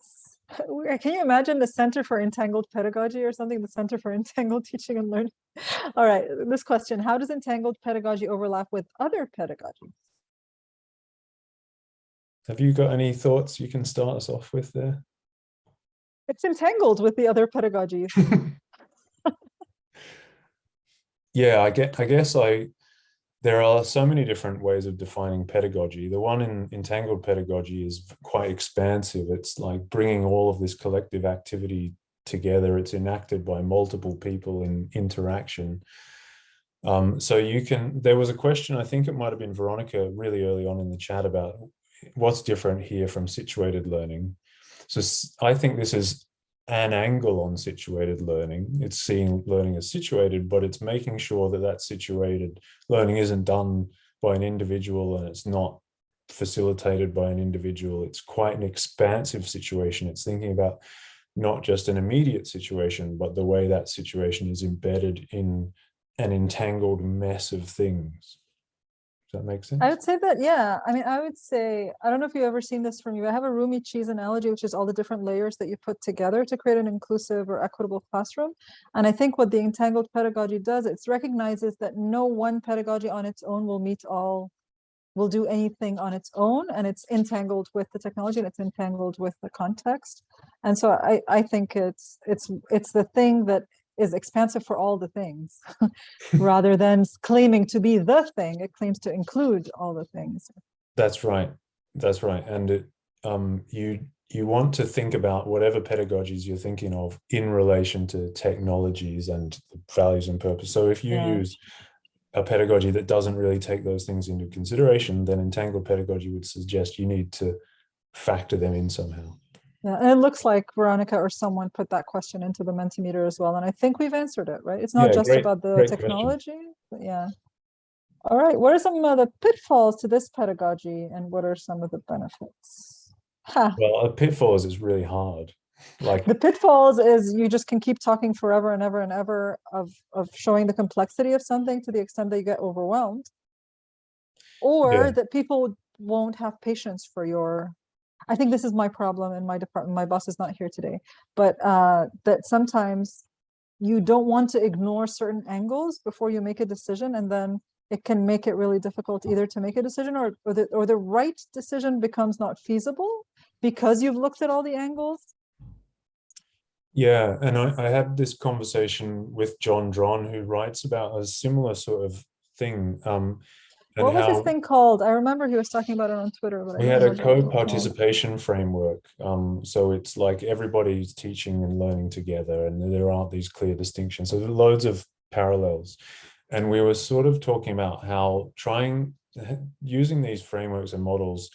can you imagine the Center for Entangled Pedagogy or something, the Center for Entangled Teaching and Learning? All right, this question, how does entangled pedagogy overlap with other pedagogies? Have you got any thoughts you can start us off with there? It's entangled with the other pedagogies. yeah, I get. I guess I. There are so many different ways of defining pedagogy. The one in entangled pedagogy is quite expansive. It's like bringing all of this collective activity together. It's enacted by multiple people in interaction. Um, so you can. There was a question. I think it might have been Veronica really early on in the chat about what's different here from situated learning. So I think this is an angle on situated learning. It's seeing learning as situated, but it's making sure that that situated learning isn't done by an individual and it's not facilitated by an individual. It's quite an expansive situation. It's thinking about not just an immediate situation, but the way that situation is embedded in an entangled mess of things. Does that make sense? I would say that, yeah, I mean, I would say, I don't know if you've ever seen this from you. I have a roomy cheese analogy, which is all the different layers that you put together to create an inclusive or equitable classroom. And I think what the entangled pedagogy does, it recognizes that no one pedagogy on its own will meet all, will do anything on its own, and it's entangled with the technology and it's entangled with the context. And so I, I think it's, it's, it's the thing that is expansive for all the things rather than claiming to be the thing it claims to include all the things That's right. That's right. And it, um, you you want to think about whatever pedagogies you're thinking of in relation to technologies and the values and purpose. So if you Yeah. use a pedagogy that doesn't really take those things into consideration, then entangled pedagogy would suggest you need to factor them in somehow. Yeah and it looks like veronica or someone put that question into the mentimeter as well and i think we've answered it right it's not Yeah, just great- about the technology but yeah all right what are some of the pitfalls to this pedagogy and what are some of the benefits ha, Well, a pitfall is really hard. Like the pitfalls is you just can keep talking forever and ever and ever of of showing the complexity of something to the extent that you get overwhelmed or Yeah. that people won't have patience for your i think this is my problem in my department my boss is not here today but uh that sometimes you don't want to ignore certain angles before you make a decision and then it can make it really difficult either to make a decision or or the, or the right decision becomes not feasible because you've looked at all the angles Yeah, and I, I had this conversation with John Dron, who writes about a similar sort of thing. Um, and what was this thing called i remember he was talking about it on twitter but we had a remember what it was called. co-participation framework. Um, so it's like everybody's teaching and learning together, and there aren't these clear distinctions. So there are loads of parallels. And we were sort of talking about how trying using these frameworks and models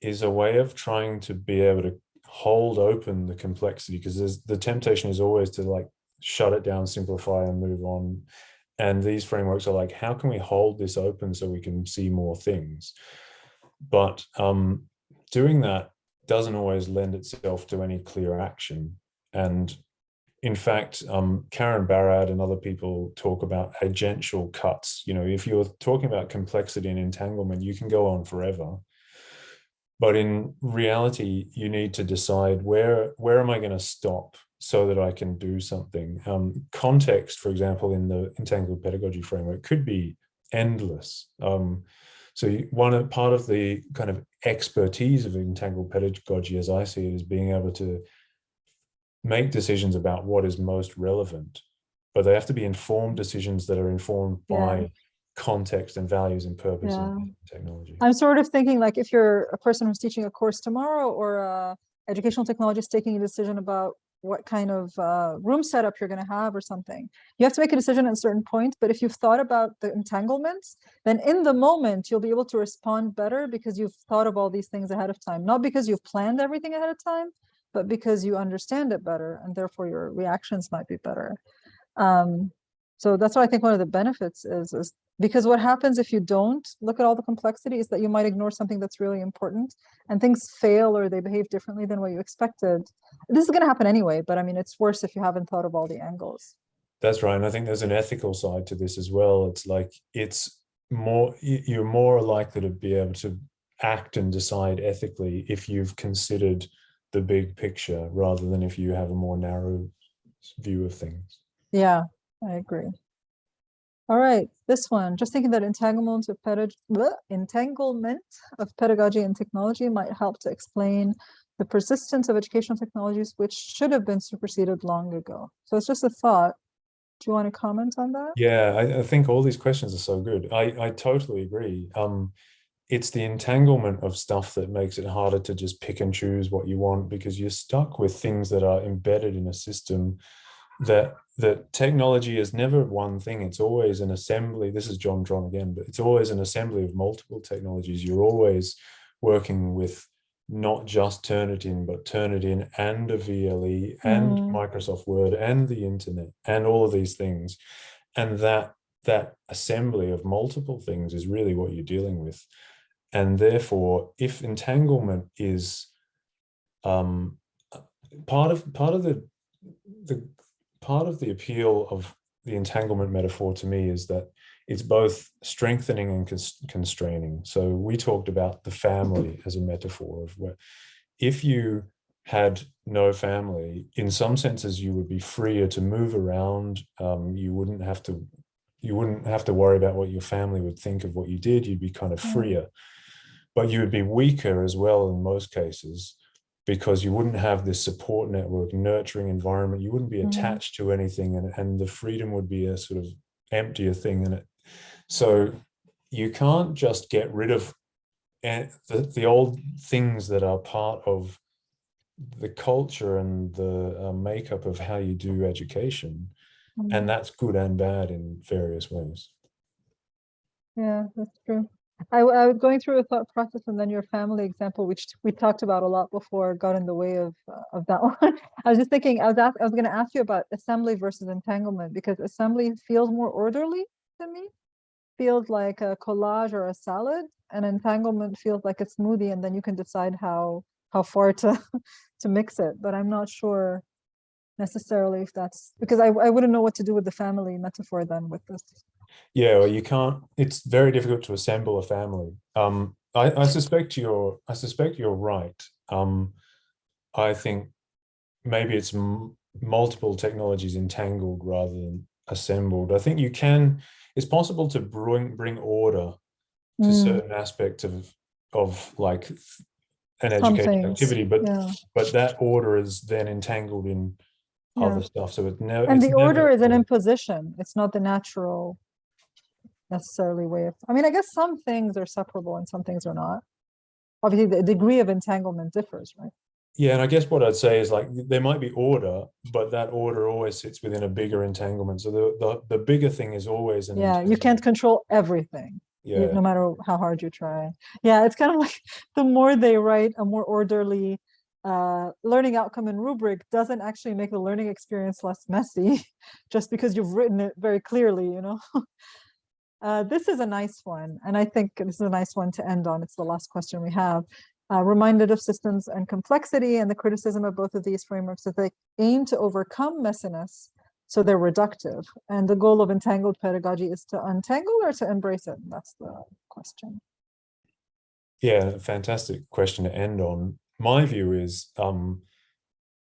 is a way of trying to be able to hold open the complexity because the temptation is always to like shut it down simplify and move on and these frameworks are like how can we hold this open so we can see more things? But um doing that doesn't always lend itself to any clear action. And in fact um karen barad and other people talk about agential cuts. You know if you're talking about complexity and entanglement you can go on forever. But in reality you need to decide where where am i going to stop so that i can do something um, context for example in the entangled pedagogy framework could be endless um, so one part of the kind of expertise of entangled pedagogy as i see it is being able to make decisions about what is most relevant but they have to be informed decisions that are informed Yeah. by context and values and purpose Yeah. of technology I'm sort of thinking like if you're a person who's teaching a course tomorrow or a educational technologist taking a decision about what kind of uh, room setup you're going to have or something. You have to make a decision at a certain point, but if you've thought about the entanglements, then in the moment you'll be able to respond better because you've thought of all these things ahead of time. Not because you've planned everything ahead of time, but because you understand it better and therefore your reactions might be better. Um, so that's why I think one of the benefits is, is because what happens if you don't look at all the complexity is that you might ignore something that's really important and things fail or they behave differently than what you expected. This is going to happen anyway, but I mean, it's worse if you haven't thought of all the angles. That's right. And I think there's an ethical side to this as well. It's like it's more you're more likely to be able to act and decide ethically if you've considered the big picture rather than if you have a more narrow view of things. Yeah, I agree. All right, this one, just thinking that entanglement of pedag bleh, entanglement of pedagogy and technology might help to explain the persistence of educational technologies which should have been superseded long ago. So it's just a thought. Do you want to comment on that? Yeah, I, I think all these questions are so good. I, I totally agree. Um, it's the entanglement of stuff that makes it harder to just pick and choose what you want because you're stuck with things that are embedded in a system that that technology is never one thing. It's always an assembly. This is john Dron again but it's always an assembly of multiple technologies. You're always working with not just turnitin but turnitin and a vle and Mm. microsoft word and the internet and all of these things. And that that assembly of multiple things is really what you're dealing with. And therefore if entanglement is um part of part of the the part of the appeal of the entanglement metaphor to me is that it's both strengthening and constraining. So we talked about the family as a metaphor of where if you had no family, in some senses you would be freer to move around. Um, you wouldn't have to you wouldn't have to worry about what your family would think of what you did. You'd be kind of Mm. freer, but you would be weaker as well in most cases because you wouldn't have this support network, nurturing environment. You wouldn't be Mhm. attached to anything, and, and the freedom would be a sort of emptier thing. And it, so you can't just get rid of the, the old things that are part of the culture and the uh, makeup of how you do education Mm, and that's good and bad in various ways Yeah, that's true. I, I was going through a thought process and then your family example, which we talked about a lot before, got in the way of, uh, of that one. I was just thinking, I was I was gonna ask you about assembly versus entanglement because assembly feels more orderly to me. Feels like a collage or a salad and entanglement feels like a smoothie and then you can decide how, how far to, to mix it, but I'm not sure necessarily if that's, because I, I wouldn't know what to do with the family metaphor then with this. Yeah well you can't it's very difficult to assemble a family um i i suspect you're i suspect you're right um i think maybe it's m- multiple technologies entangled rather than assembled i think you can it's possible to bring bring order to Mm, certain aspects of of like an education activity but Yeah. but that order is then entangled in Yeah. other stuff so it never And it's the order is an imposition. It's not the natural necessarily way of, I mean, I guess some things are separable and some things are not. Obviously, the degree of entanglement differs, right? Yeah, and I guess what I'd say is like there might be order, but that order always sits within a bigger entanglement. So the the, the bigger thing is always an Yeah, you can't control everything, Yeah, no matter how hard you try. Yeah, it's kind of like the more they write a more orderly uh, learning outcome and rubric doesn't actually make the learning experience less messy, just because you've written it very clearly, you know? Uh, this is a nice one, and I think this is a nice one to end on. It's the last question we have. Uh, reminded of systems and complexity and the criticism of both of these frameworks that they aim to overcome messiness, so they're reductive. And the goal of entangled pedagogy is to untangle or to embrace it? That's the question. yeah, fantastic question to end on. My view is um,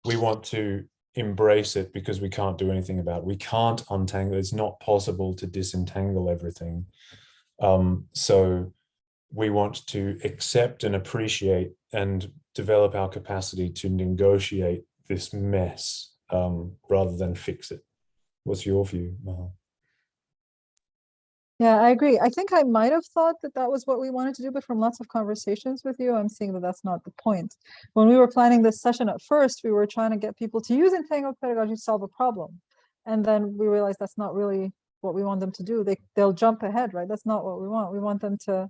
we want to embrace it because we can't do anything about it. We can't untangle. It's not possible to disentangle everything. Um, so we want to accept and appreciate and develop our capacity to negotiate this mess um, rather than fix it. What's your view, Maha? Yeah, I agree. I think I might have thought that that was what we wanted to do, but from lots of conversations with you, I'm seeing that that's not the point. When we were planning this session at first, we were trying to get people to use entangled pedagogy to solve a problem. And then we realized that's not really what we want them to do. They, they'll jump ahead, right? That's not what we want. We want them to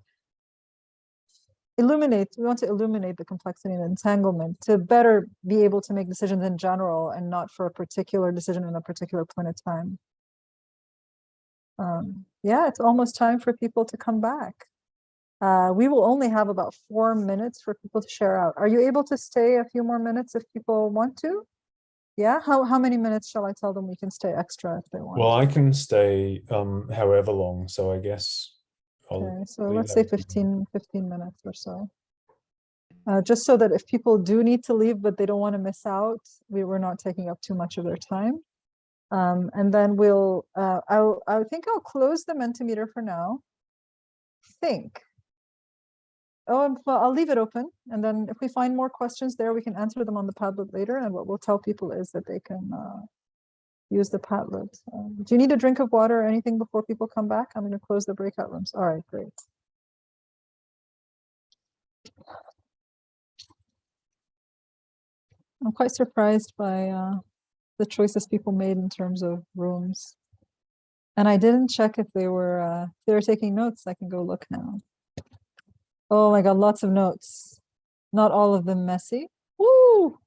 illuminate, we want to illuminate the complexity and entanglement to better be able to make decisions in general and not for a particular decision in a particular point of time. Um, yeah, it's almost time for people to come back. Uh, we will only have about four minutes for people to share out. Are you able to stay a few more minutes if people want to? Yeah, how, how many minutes shall I tell them we can stay extra if they want? Well, I can stay um, however long, so I guess I'll Okay, so let's say with 15, 15 minutes or so. Uh, just so that if people do need to leave, but they don't want to miss out, we were not taking up too much of their time. Um, and then we'll, uh, I'll, I think I'll close the Mentimeter for now. Think. Oh, and well, I'll leave it open. And then if we find more questions there, we can answer them on the Padlet later. And what we'll tell people is that they can, uh, use the Padlet. Um, do you need a drink of water or anything before people come back? I'm going to close the breakout rooms. All right, great. I'm quite surprised by uh, the choices people made in terms of rooms. And I didn't check if they were uh, if they were taking notes. I can go look now. Oh my god, lots of notes. Not all of them messy. Woo!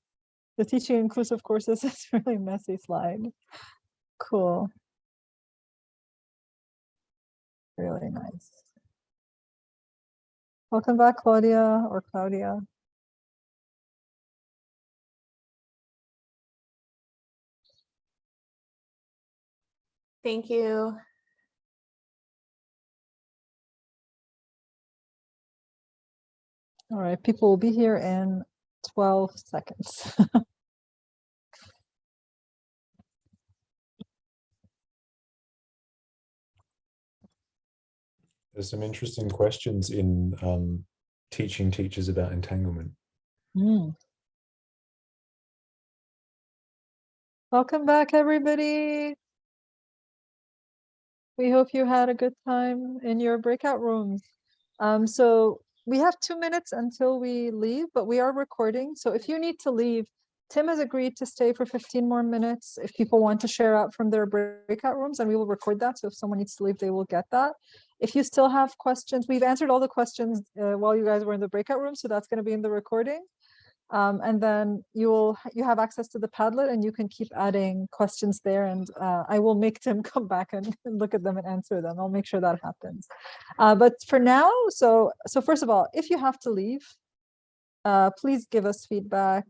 The teaching inclusive courses is really messy slide. Cool. Really nice. Welcome back, Claudia or Claudia. Thank you. All right, people will be here in 12 seconds. There's some interesting questions in um, teaching teachers about entanglement. Mm. Welcome back, everybody. We hope you had a good time in your breakout rooms. Um, so we have two minutes until we leave, but we are recording. So if you need to leave, Tim has agreed to stay for 15 more minutes if people want to share out from their breakout rooms and we will record that. So if someone needs to leave, they will get that. If you still have questions, we've answered all the questions uh, while you guys were in the breakout room. So that's going to be in the recording. Um, and then you will you have access to the Padlet and you can keep adding questions there and uh, I will make Tim come back and, and look at them and answer them. I'll make sure that happens. Uh, but for now, so so first of all, if you have to leave, uh, please give us feedback.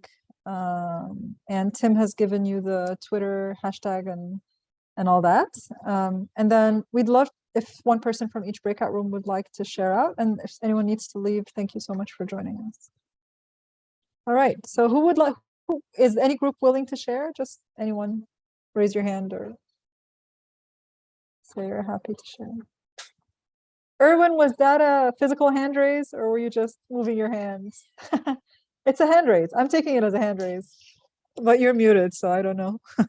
Um, and Tim has given you the Twitter hashtag and and all that. Um, and then we'd love if one person from each breakout room would like to share out. And if anyone needs to leave, thank you so much for joining us. All right, so who would like, who, is any group willing to share? Just anyone raise your hand or say you're happy to share. Erwin, was that a physical hand raise or were you just moving your hands? it's a hand raise. I'm taking it as a hand raise, but you're muted, so I don't know.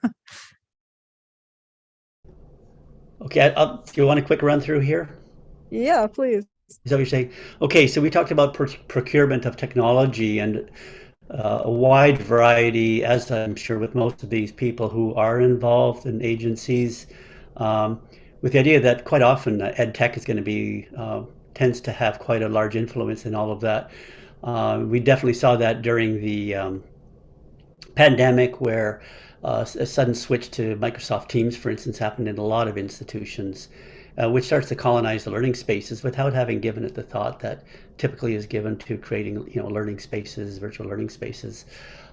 Okay, I'll, do you want a quick run through here? yeah, please. Is that what you're saying? Okay, so we talked about pr procurement of technology and uh, a wide variety, as I'm sure with most of these people who are involved in agencies, um, with the idea that quite often uh, ed tech is going to be, uh, tends to have quite a large influence in all of that. Uh, we definitely saw that during the um, pandemic where uh, a sudden switch to Microsoft Teams, for instance, happened in a lot of institutions, uh, which starts to colonize the learning spaces without having given it the thought that typically is given to creating, you know, learning spaces, virtual learning spaces.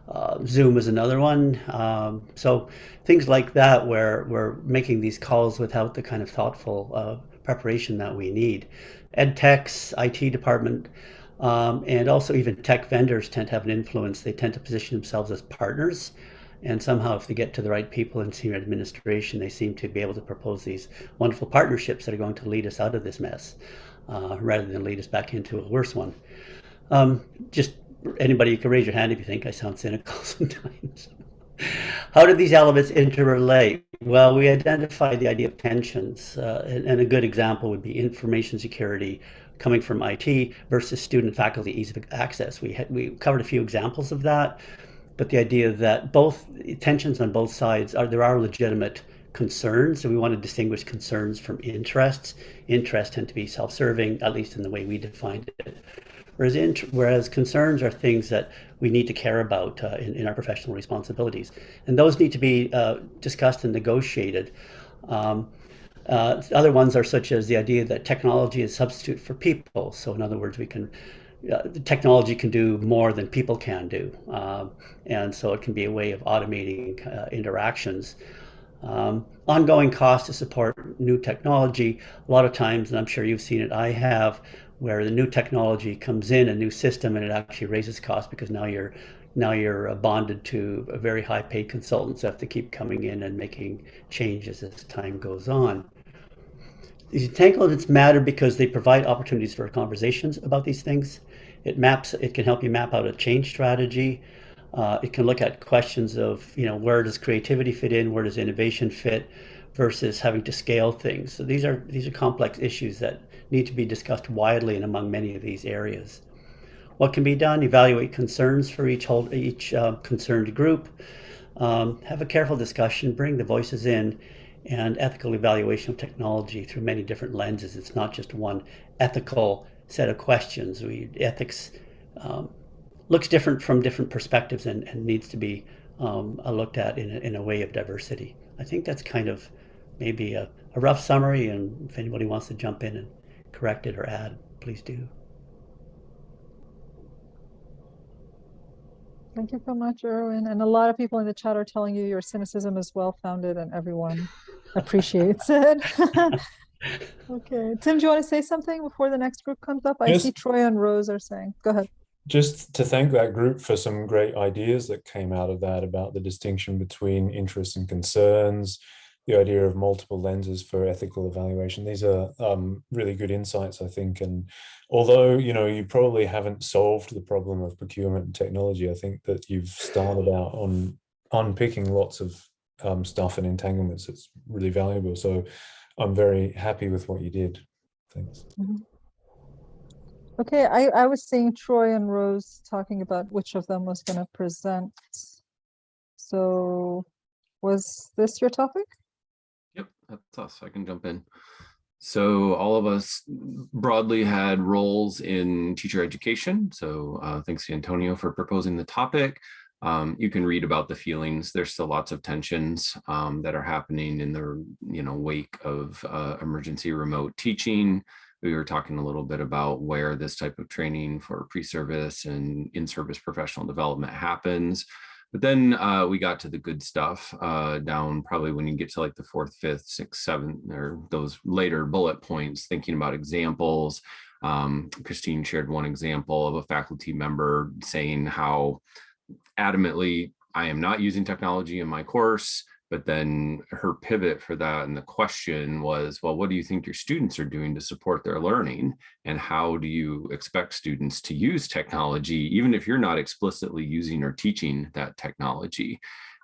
Uh, Zoom is another one. Um, so things like that, where we're making these calls without the kind of thoughtful uh, preparation that we need. Ed tech's IT department um, and also even tech vendors tend to have an influence. They tend to position themselves as partners and somehow, if they get to the right people in senior administration, they seem to be able to propose these wonderful partnerships that are going to lead us out of this mess uh, rather than lead us back into a worse one. Um, just anybody, you can raise your hand if you think I sound cynical sometimes. How do these elements interrelate? Well, we identified the idea of tensions, uh, and, and a good example would be information security coming from IT versus student faculty ease of access. We we covered a few examples of that but the idea that both tensions on both sides are there are legitimate concerns so we want to distinguish concerns from interests. Interests tend to be self-serving at least in the way we defined it. Whereas whereas concerns are things that we need to care about uh, in, in our professional responsibilities. And those need to be uh, discussed and negotiated. Um, uh, other ones are such as the idea that technology is substitute for people. So in other words we can technology can do more than people can do. Um, and so it can be a way of automating uh, interactions. Um, ongoing cost to support new technology, a lot of times, and I'm sure you've seen it, I have, where the new technology comes in, a new system, and it actually raises costs because now you're now you're uh, bonded to a very high paid consultants who have to keep coming in and making changes as time goes on. These entanglements matter because they provide opportunities for conversations about these things. It maps, it can help you map out a change strategy. Uh, it can look at questions of, you know, where does creativity fit in, where does innovation fit, versus having to scale things. So these are these are complex issues that need to be discussed widely and among many of these areas. What can be done? Evaluate concerns for each hold, each uh, concerned group. Um, have a careful discussion, bring the voices in, and ethical evaluation of technology through many different lenses. It's not just one ethical set of questions. We ethics um, looks different from different perspectives and, and needs to be um, looked at in a, in a way of diversity. I think that's kind of maybe a, a rough summary, and if anybody wants to jump in and correct it or add, please do. Thank you so much, Erwin. And a lot of people in the chat are telling you your cynicism is well founded and everyone appreciates it. okay. Tim, do you want to say something before the next group comes up? I Yes. see Troy and Rose are saying. Go ahead. just to thank that group for some great ideas that came out of that about the distinction between interests and concerns, the idea of multiple lenses for ethical evaluation. These are um, really good insights, I think. And although, you know, you probably haven't solved the problem of procurement and technology, I think that you've started out on unpicking lots of um, stuff and entanglements. It's really valuable. So I'm very happy with what you did. Thanks. Okay, I, I was seeing Troy and Rose talking about which of them was going to present. So was this your topic? Yep, that's us. I can jump in. So all of us broadly had roles in teacher education. So uh, thanks to Antonio for proposing the topic. Um, you can read about the feelings. There's still lots of tensions um, that are happening in the you know wake of uh, emergency remote teaching. We were talking a little bit about where this type of training for pre-service and in-service professional development happens. But then uh, we got to the good stuff uh, down probably when you get to like the fourth, fifth, sixth, seventh, or those later bullet points, thinking about examples. Um, Christine shared one example of a faculty member saying how adamantly, I am not using technology in my course, but then her pivot for that and the question was, well, what do you think your students are doing to support their learning? And how do you expect students to use technology, even if you're not explicitly using or teaching that technology?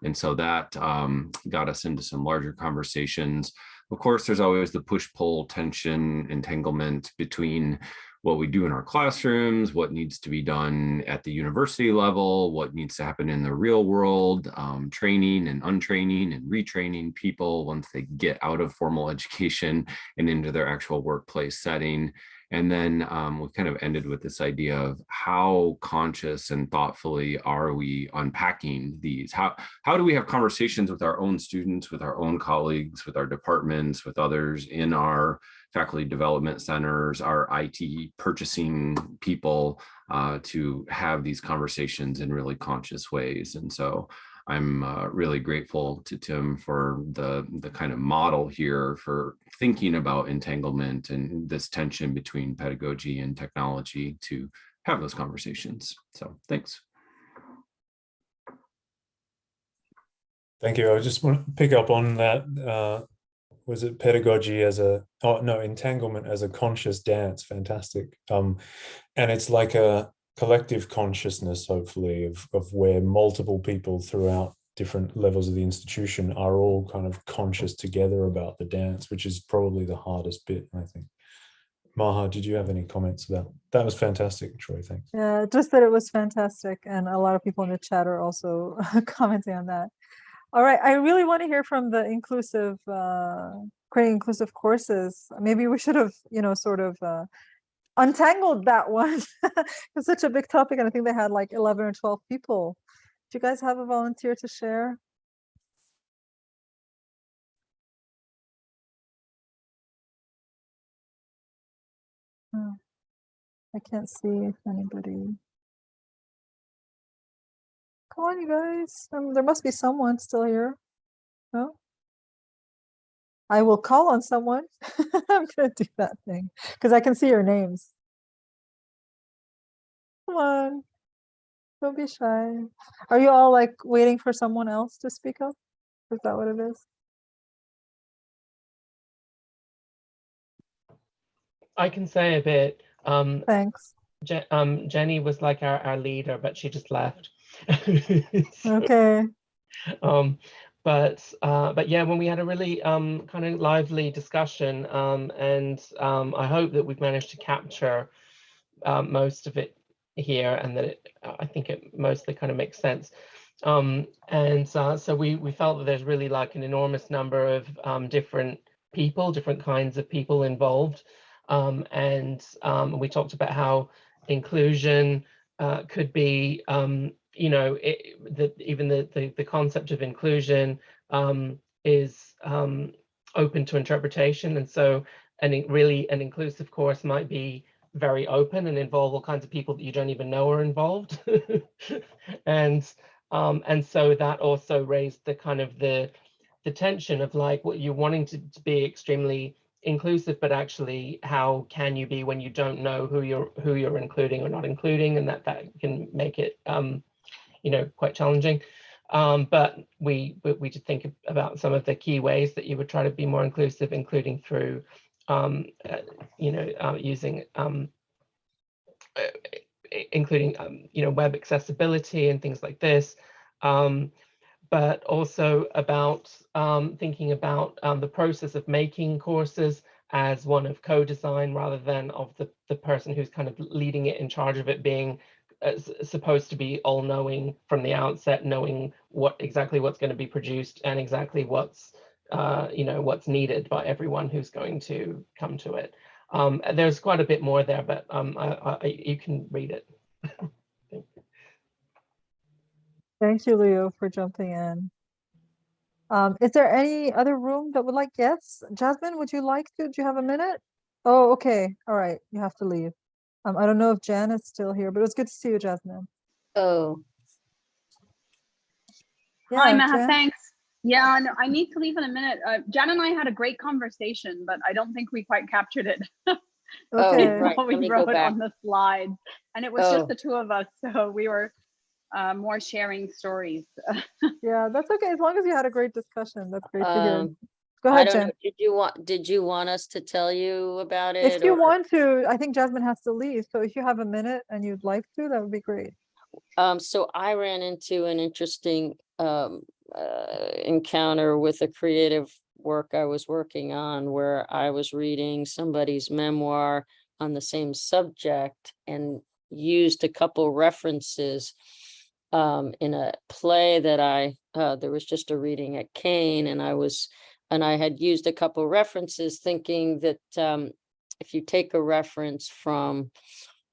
And so that um, got us into some larger conversations. Of course, there's always the push-pull tension, entanglement between what we do in our classrooms, what needs to be done at the university level, what needs to happen in the real world, um, training and untraining and retraining people once they get out of formal education and into their actual workplace setting. And then um, we kind of ended with this idea of how conscious and thoughtfully are we unpacking these? How, how do we have conversations with our own students, with our own colleagues, with our departments, with others in our faculty development centers, our IT purchasing people uh, to have these conversations in really conscious ways. And so I'm uh, really grateful to Tim for the, the kind of model here for thinking about entanglement and this tension between pedagogy and technology to have those conversations. So thanks. Thank you. I just want to pick up on that. Uh, was it pedagogy as a, oh no, entanglement as a conscious dance. Fantastic. Um, and it's like a, collective consciousness, hopefully, of, of where multiple people throughout different levels of the institution are all kind of conscious together about the dance, which is probably the hardest bit, I think. Maha, did you have any comments about that? Was fantastic, Troy. Thanks. Yeah, just that it was fantastic, and a lot of people in the chat are also commenting on that. All right, I really want to hear from the inclusive, uh, creating inclusive courses. Maybe we should have, you know, sort of uh, untangled that one. it's such a big topic, and I think they had like 11 or 12 people. Do you guys have a volunteer to share? Oh, I can't see if anybody. Come on, you guys. Um, there must be someone still here. No? I will call on someone. I'm going to do that thing because I can see your names. Come on. Don't be shy. Are you all like waiting for someone else to speak up? Is that what it is? I can say a bit. Um, Thanks. Je um, Jenny was like our, our leader, but she just left. So, okay. Um, but uh, but yeah, when we had a really um, kind of lively discussion, um, and um, I hope that we've managed to capture uh, most of it here, and that it, I think it mostly kind of makes sense. Um, and uh, so we we felt that there's really like an enormous number of um, different people, different kinds of people involved, um, and we talked about how inclusion uh, could be you know, it, the, even the, the, the concept of inclusion um, is um, open to interpretation. And so an, really an inclusive course might be very open and involve all kinds of people that you don't even know are involved. and um, and so that also raised the kind of the the tension of like what you're wanting to, to be extremely inclusive, but actually how can you be when you don't know who you're who you're including or not including, and that that can make it um, you know quite challenging. Um, but we we we did think about some of the key ways that you would try to be more inclusive, including through um, uh, you know uh, using um, uh, including um, you know web accessibility and things like this. Um, but also about um, thinking about the process of making courses as one of co-design rather than of the, the person who's kind of leading it in charge of it being supposed to be all knowing from the outset, knowing what exactly what's going to be produced and exactly what's uh, you know what's needed by everyone who's going to come to it. Um, there's quite a bit more there, but um, I, I, you can read it. Thank you, Leo, for jumping in. Um, is there any other room that would like, yes? Jasmine, would you like to? Do you have a minute? Oh, okay. All right. You have to leave. Um, I don't know if Jan is still here, but it was good to see you, Jasmine. Oh, Hi, Maha, Jan? thanks. Yeah, no, I need to leave in a minute. Uh, Jan and I had a great conversation, but I don't think we quite captured it. oh, Okay. right. we wrote it on the slides. And it was Oh. just the two of us, so we were uh, more sharing stories. Yeah, that's okay. As long as you had a great discussion, that's great to hear. Go I ahead, don't know. Jen. Did you want, did you want us to tell you about it? If you or- want to, I think Jasmine has to leave. So if you have a minute and you'd like to, that would be great. Um, so I ran into an interesting um uh, encounter with a creative work I was working on where I was reading somebody's memoir on the same subject and used a couple references um in a play that I uh there was just a reading at Kane and I was and I had used a couple references thinking that um if you take a reference from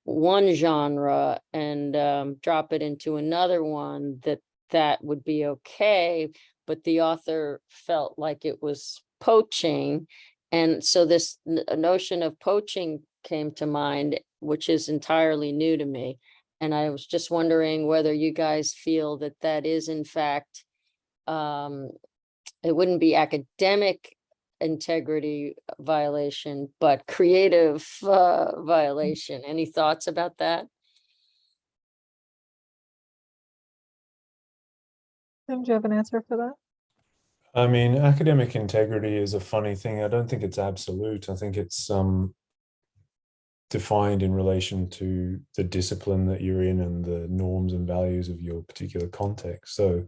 one genre and um, drop it into another one, that that would be okay. But the author felt like it was poaching. And so this notion of poaching came to mind, which is entirely new to me. And I was just wondering whether you guys feel that that is in fact, um, it wouldn't be academic integrity violation, but creative uh, violation. Any thoughts about that? Tim, do you have an answer for that? I mean, academic integrity is a funny thing. I don't think it's absolute. I think it's um, defined in relation to the discipline that you're in and the norms and values of your particular context. So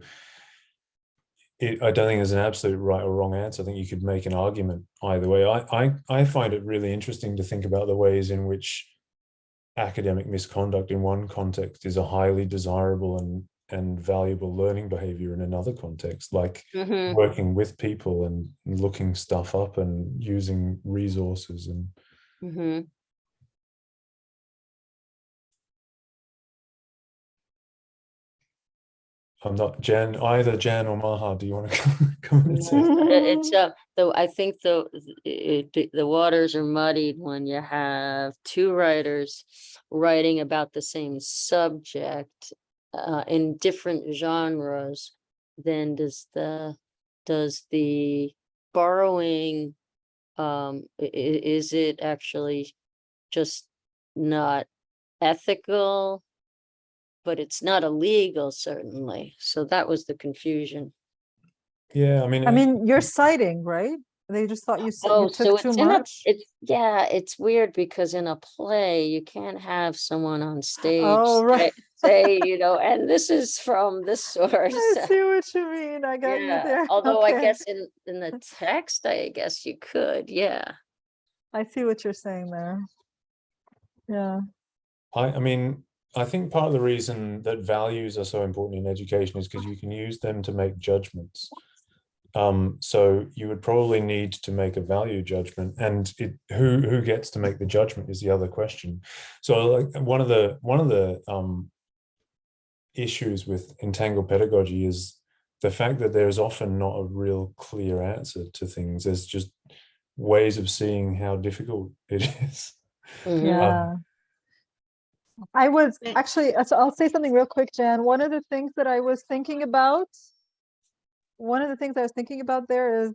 it, I don't think there's an absolute right or wrong answer. I think you could make an argument either way. I, I, I find it really interesting to think about the ways in which academic misconduct in one context is a highly desirable and and valuable learning behavior in another context, like Mhm. working with people and looking stuff up and using resources and Mhm. I'm not Jen, either Jen or Maha. Do you want to come, come and say? It's uh, though I think the it, it- the waters are muddied when you have two writers writing about the same subject uh, in different genres. Then does the does the borrowing um i- i- is it actually just not ethical? But it's not illegal, certainly. So that was the confusion. Yeah, I mean, I it- mean, you're citing, right? They just thought you said Oh, you so took it's too in a, much. it's, yeah, it's weird because in a play, you can't have someone on oh, stage Oh, right. say, say, you know, and this is from this source. I see what you mean. I got you Yeah, there. although I Okay. guess in, in the text, I guess you could, yeah. I see what you're saying there. Yeah. I, I mean, I think part of the reason that values are so important in education is because you can use them to make judgments. Um, so you would probably need to make a value judgment, and it, who who gets to make the judgment is the other question. So, like one of the one of the um, issues with entangled pedagogy is the fact that there is often not a real clear answer to things. There's just ways of seeing how difficult it is. Yeah. I was actually, uh, so I'll say something real quick, Jan. One of the things that I was thinking about, one of the things I was thinking about there is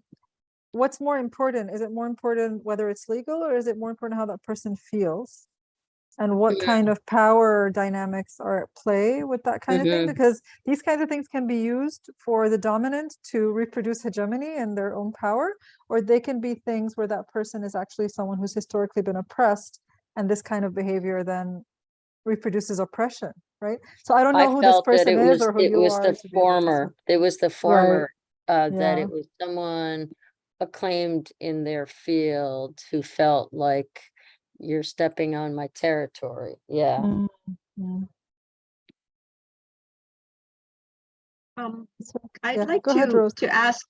what's more important? Is it more important whether it's legal or is it more important how that person feels? And what Mhm. kind of power dynamics are at play with that kind of thing? Because these kinds of things can be used for the dominant to reproduce hegemony and their own power, or they can be things where that person is actually someone who's historically been oppressed and this kind of behavior then reproduces oppression, right? So I don't I know who this person it is was, or who it you was are. the to be able to former, it was the former, uh, that it was someone acclaimed in their field who felt like you're stepping on my territory. Yeah. Mm, mm. Um, I'd yeah, like go ahead, to, to ask,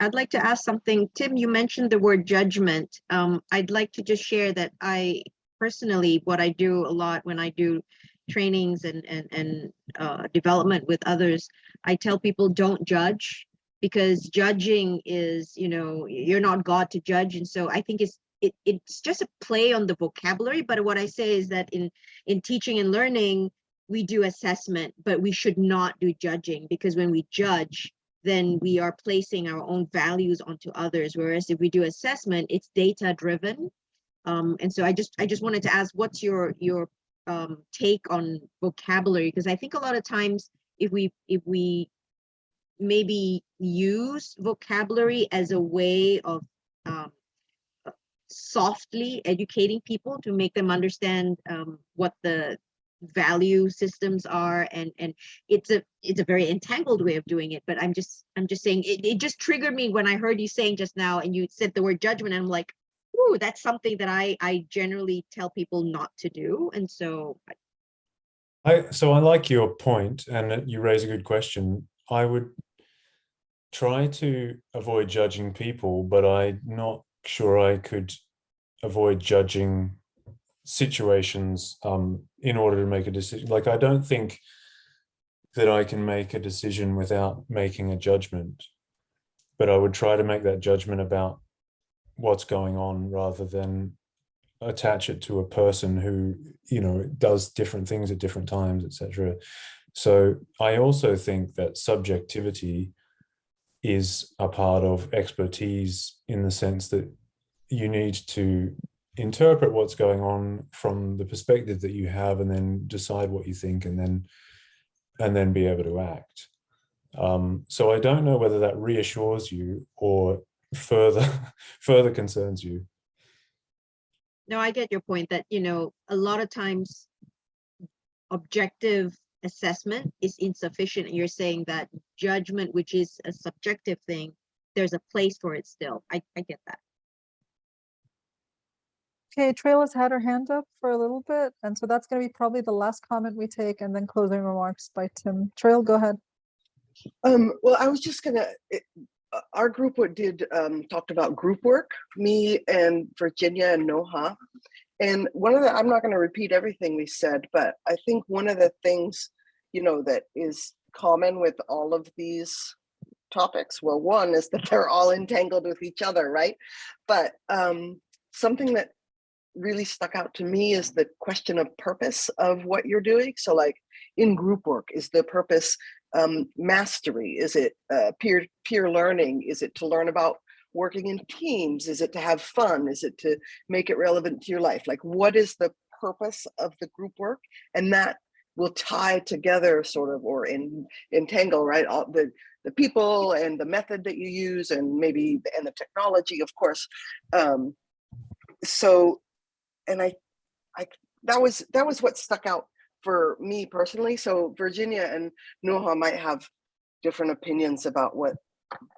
I'd like to ask something. Tim, you mentioned the word judgment. Um, I'd like to just share that I personally, what I do a lot when I do trainings and, and, and, uh, development with others, I tell people, don't judge because judging is, you know, you're not God to judge. And so I think it's, it, it's just a play on the vocabulary. But what I say is that in, in teaching and learning, we do assessment, but we should not do judging because when we judge, then we are placing our own values onto others. Whereas if we do assessment, it's data driven. Um, and so I just I just wanted to ask, what's your your um, take on vocabulary? Because I think a lot of times if we if we maybe use vocabulary as a way of um, softly educating people to make them understand um, what the value systems are and and it's a it's a very entangled way of doing it but i'm just i'm just saying it, it just triggered me when i heard you saying just now and you said the word judgment and i'm like ooh that's something that i i generally tell people not to do and so I, so I like your point and you raise a good question. I would try to avoid judging people, but I'm not sure I could avoid judging situations um, in order to make a decision. Like, I don't think that I can make a decision without making a judgment, but I would try to make that judgment about what's going on rather than attach it to a person who you know does different things at different times etc so i also think that subjectivity is a part of expertise in the sense that you need to interpret what's going on from the perspective that you have and then decide what you think and then and then be able to act. Um, so i don't know whether that reassures you or further further concerns you no i get your point that you know a lot of times objective assessment is insufficient and you're saying that judgment which is a subjective thing there's a place for it still i, I get that Okay, Trail has had her hand up for a little bit, and so that's going to be probably the last comment we take, and then closing remarks by Tim. Trail, go ahead. Um, well, I was just gonna, it, uh, our group did, um, talked about group work, me and Virginia and Noha. And one of the, I'm not gonna repeat everything we said, but I think one of the things, you know, that is common with all of these topics, well, one is that they're all entangled with each other, right? But um, something that really stuck out to me is the question of purpose of what you're doing. So like in group work, is the purpose um, mastery? Is it uh, peer peer learning? Is it to learn about working in teams? Is it to have fun? Is it to make it relevant to your life? Like what is the purpose of the group work? And that will tie together sort of or in entangle right all the the people and the method that you use and maybe and the technology of course um so and i i that was that was what stuck out for me personally so virginia and noha might have different opinions about what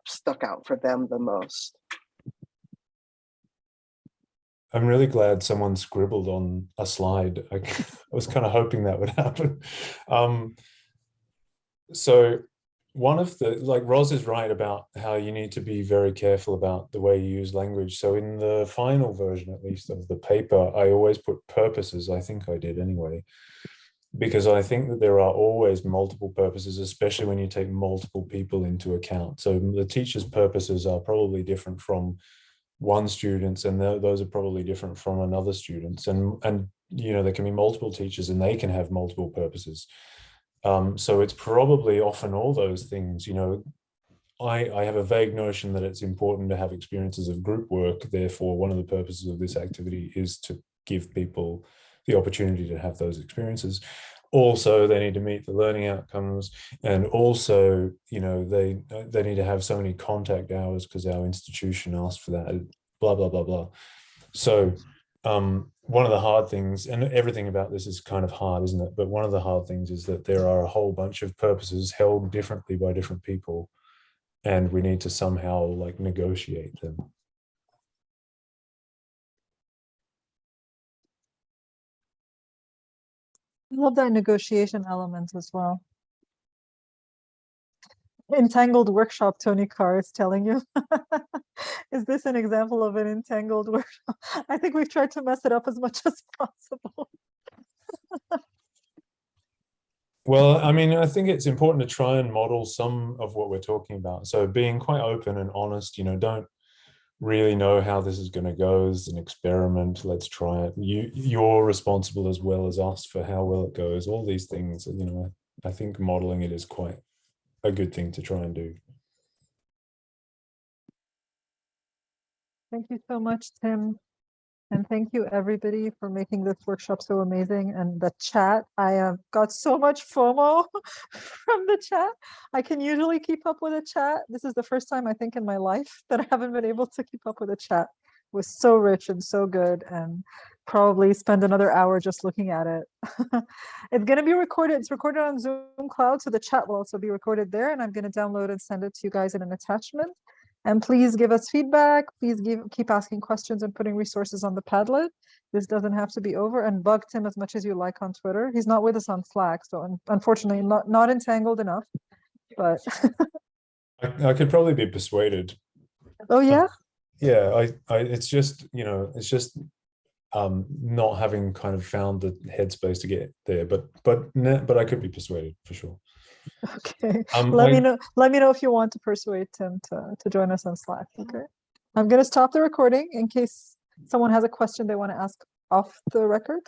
stuck out for them the most I'm really glad someone scribbled on a slide. I, I was kind of hoping that would happen. Um, so one of the, like Roz is right about how you need to be very careful about the way you use language. So in the final version, at least of the paper, I always put purposes. I think I did anyway, because I think that there are always multiple purposes, especially when you take multiple people into account. So the teacher's purposes are probably different from one students and th those are probably different from another students and and you know there can be multiple teachers and they can have multiple purposes um, so it's probably often all those things you know I, I have a vague notion that it's important to have experiences of group work. Therefore, one of the purposes of this activity is to give people the opportunity to have those experiences. Also, they need to meet the learning outcomes, and also, you know, they they need to have so many contact hours because our institution asked for that. Blah blah blah blah. So, um, one of the hard things, and everything about this is kind of hard, isn't it? But one of the hard things is that there are a whole bunch of purposes held differently by different people and we need to somehow like negotiate them. Love that negotiation element as well. Entangled workshop, Tony Carr is telling you. is this an example of an entangled workshop? I think we've tried to mess it up as much as possible. Well, I mean, I think it's important to try and model some of what we're talking about. So being quite open and honest, you know, don't really know how this is going to go as an experiment. Let's try it. You, you're responsible as well as us for how well it goes. All these things, you know, I think modeling it is quite a good thing to try and do. Thank you so much, Tim. And thank you everybody for making this workshop so amazing and the chat. I have got so much FOMO from the chat. I can usually keep up with a chat. This is the first time I think in my life that I haven't been able to keep up with a chat. It was so rich and so good and probably spend another hour just looking at it. it's going to be recorded. It's recorded on Zoom Cloud, so the chat will also be recorded there and I'm going to download and send it to you guys in an attachment. And please give us feedback. Please give, keep asking questions and putting resources on the Padlet. This doesn't have to be over and bug Tim as much as you like on Twitter. He's not with us on Slack, so un unfortunately not, not entangled enough, but. I, I could probably be persuaded. oh yeah? Yeah, I, I, it's just, you know, it's just um, not having kind of found the headspace to get there, but, but, but I could be persuaded for sure. Okay, Um, let me know, let me know if you want to persuade Tim to, to join us on Slack, okay? I'm gonna stop the recording in case someone has a question they want to ask off the record.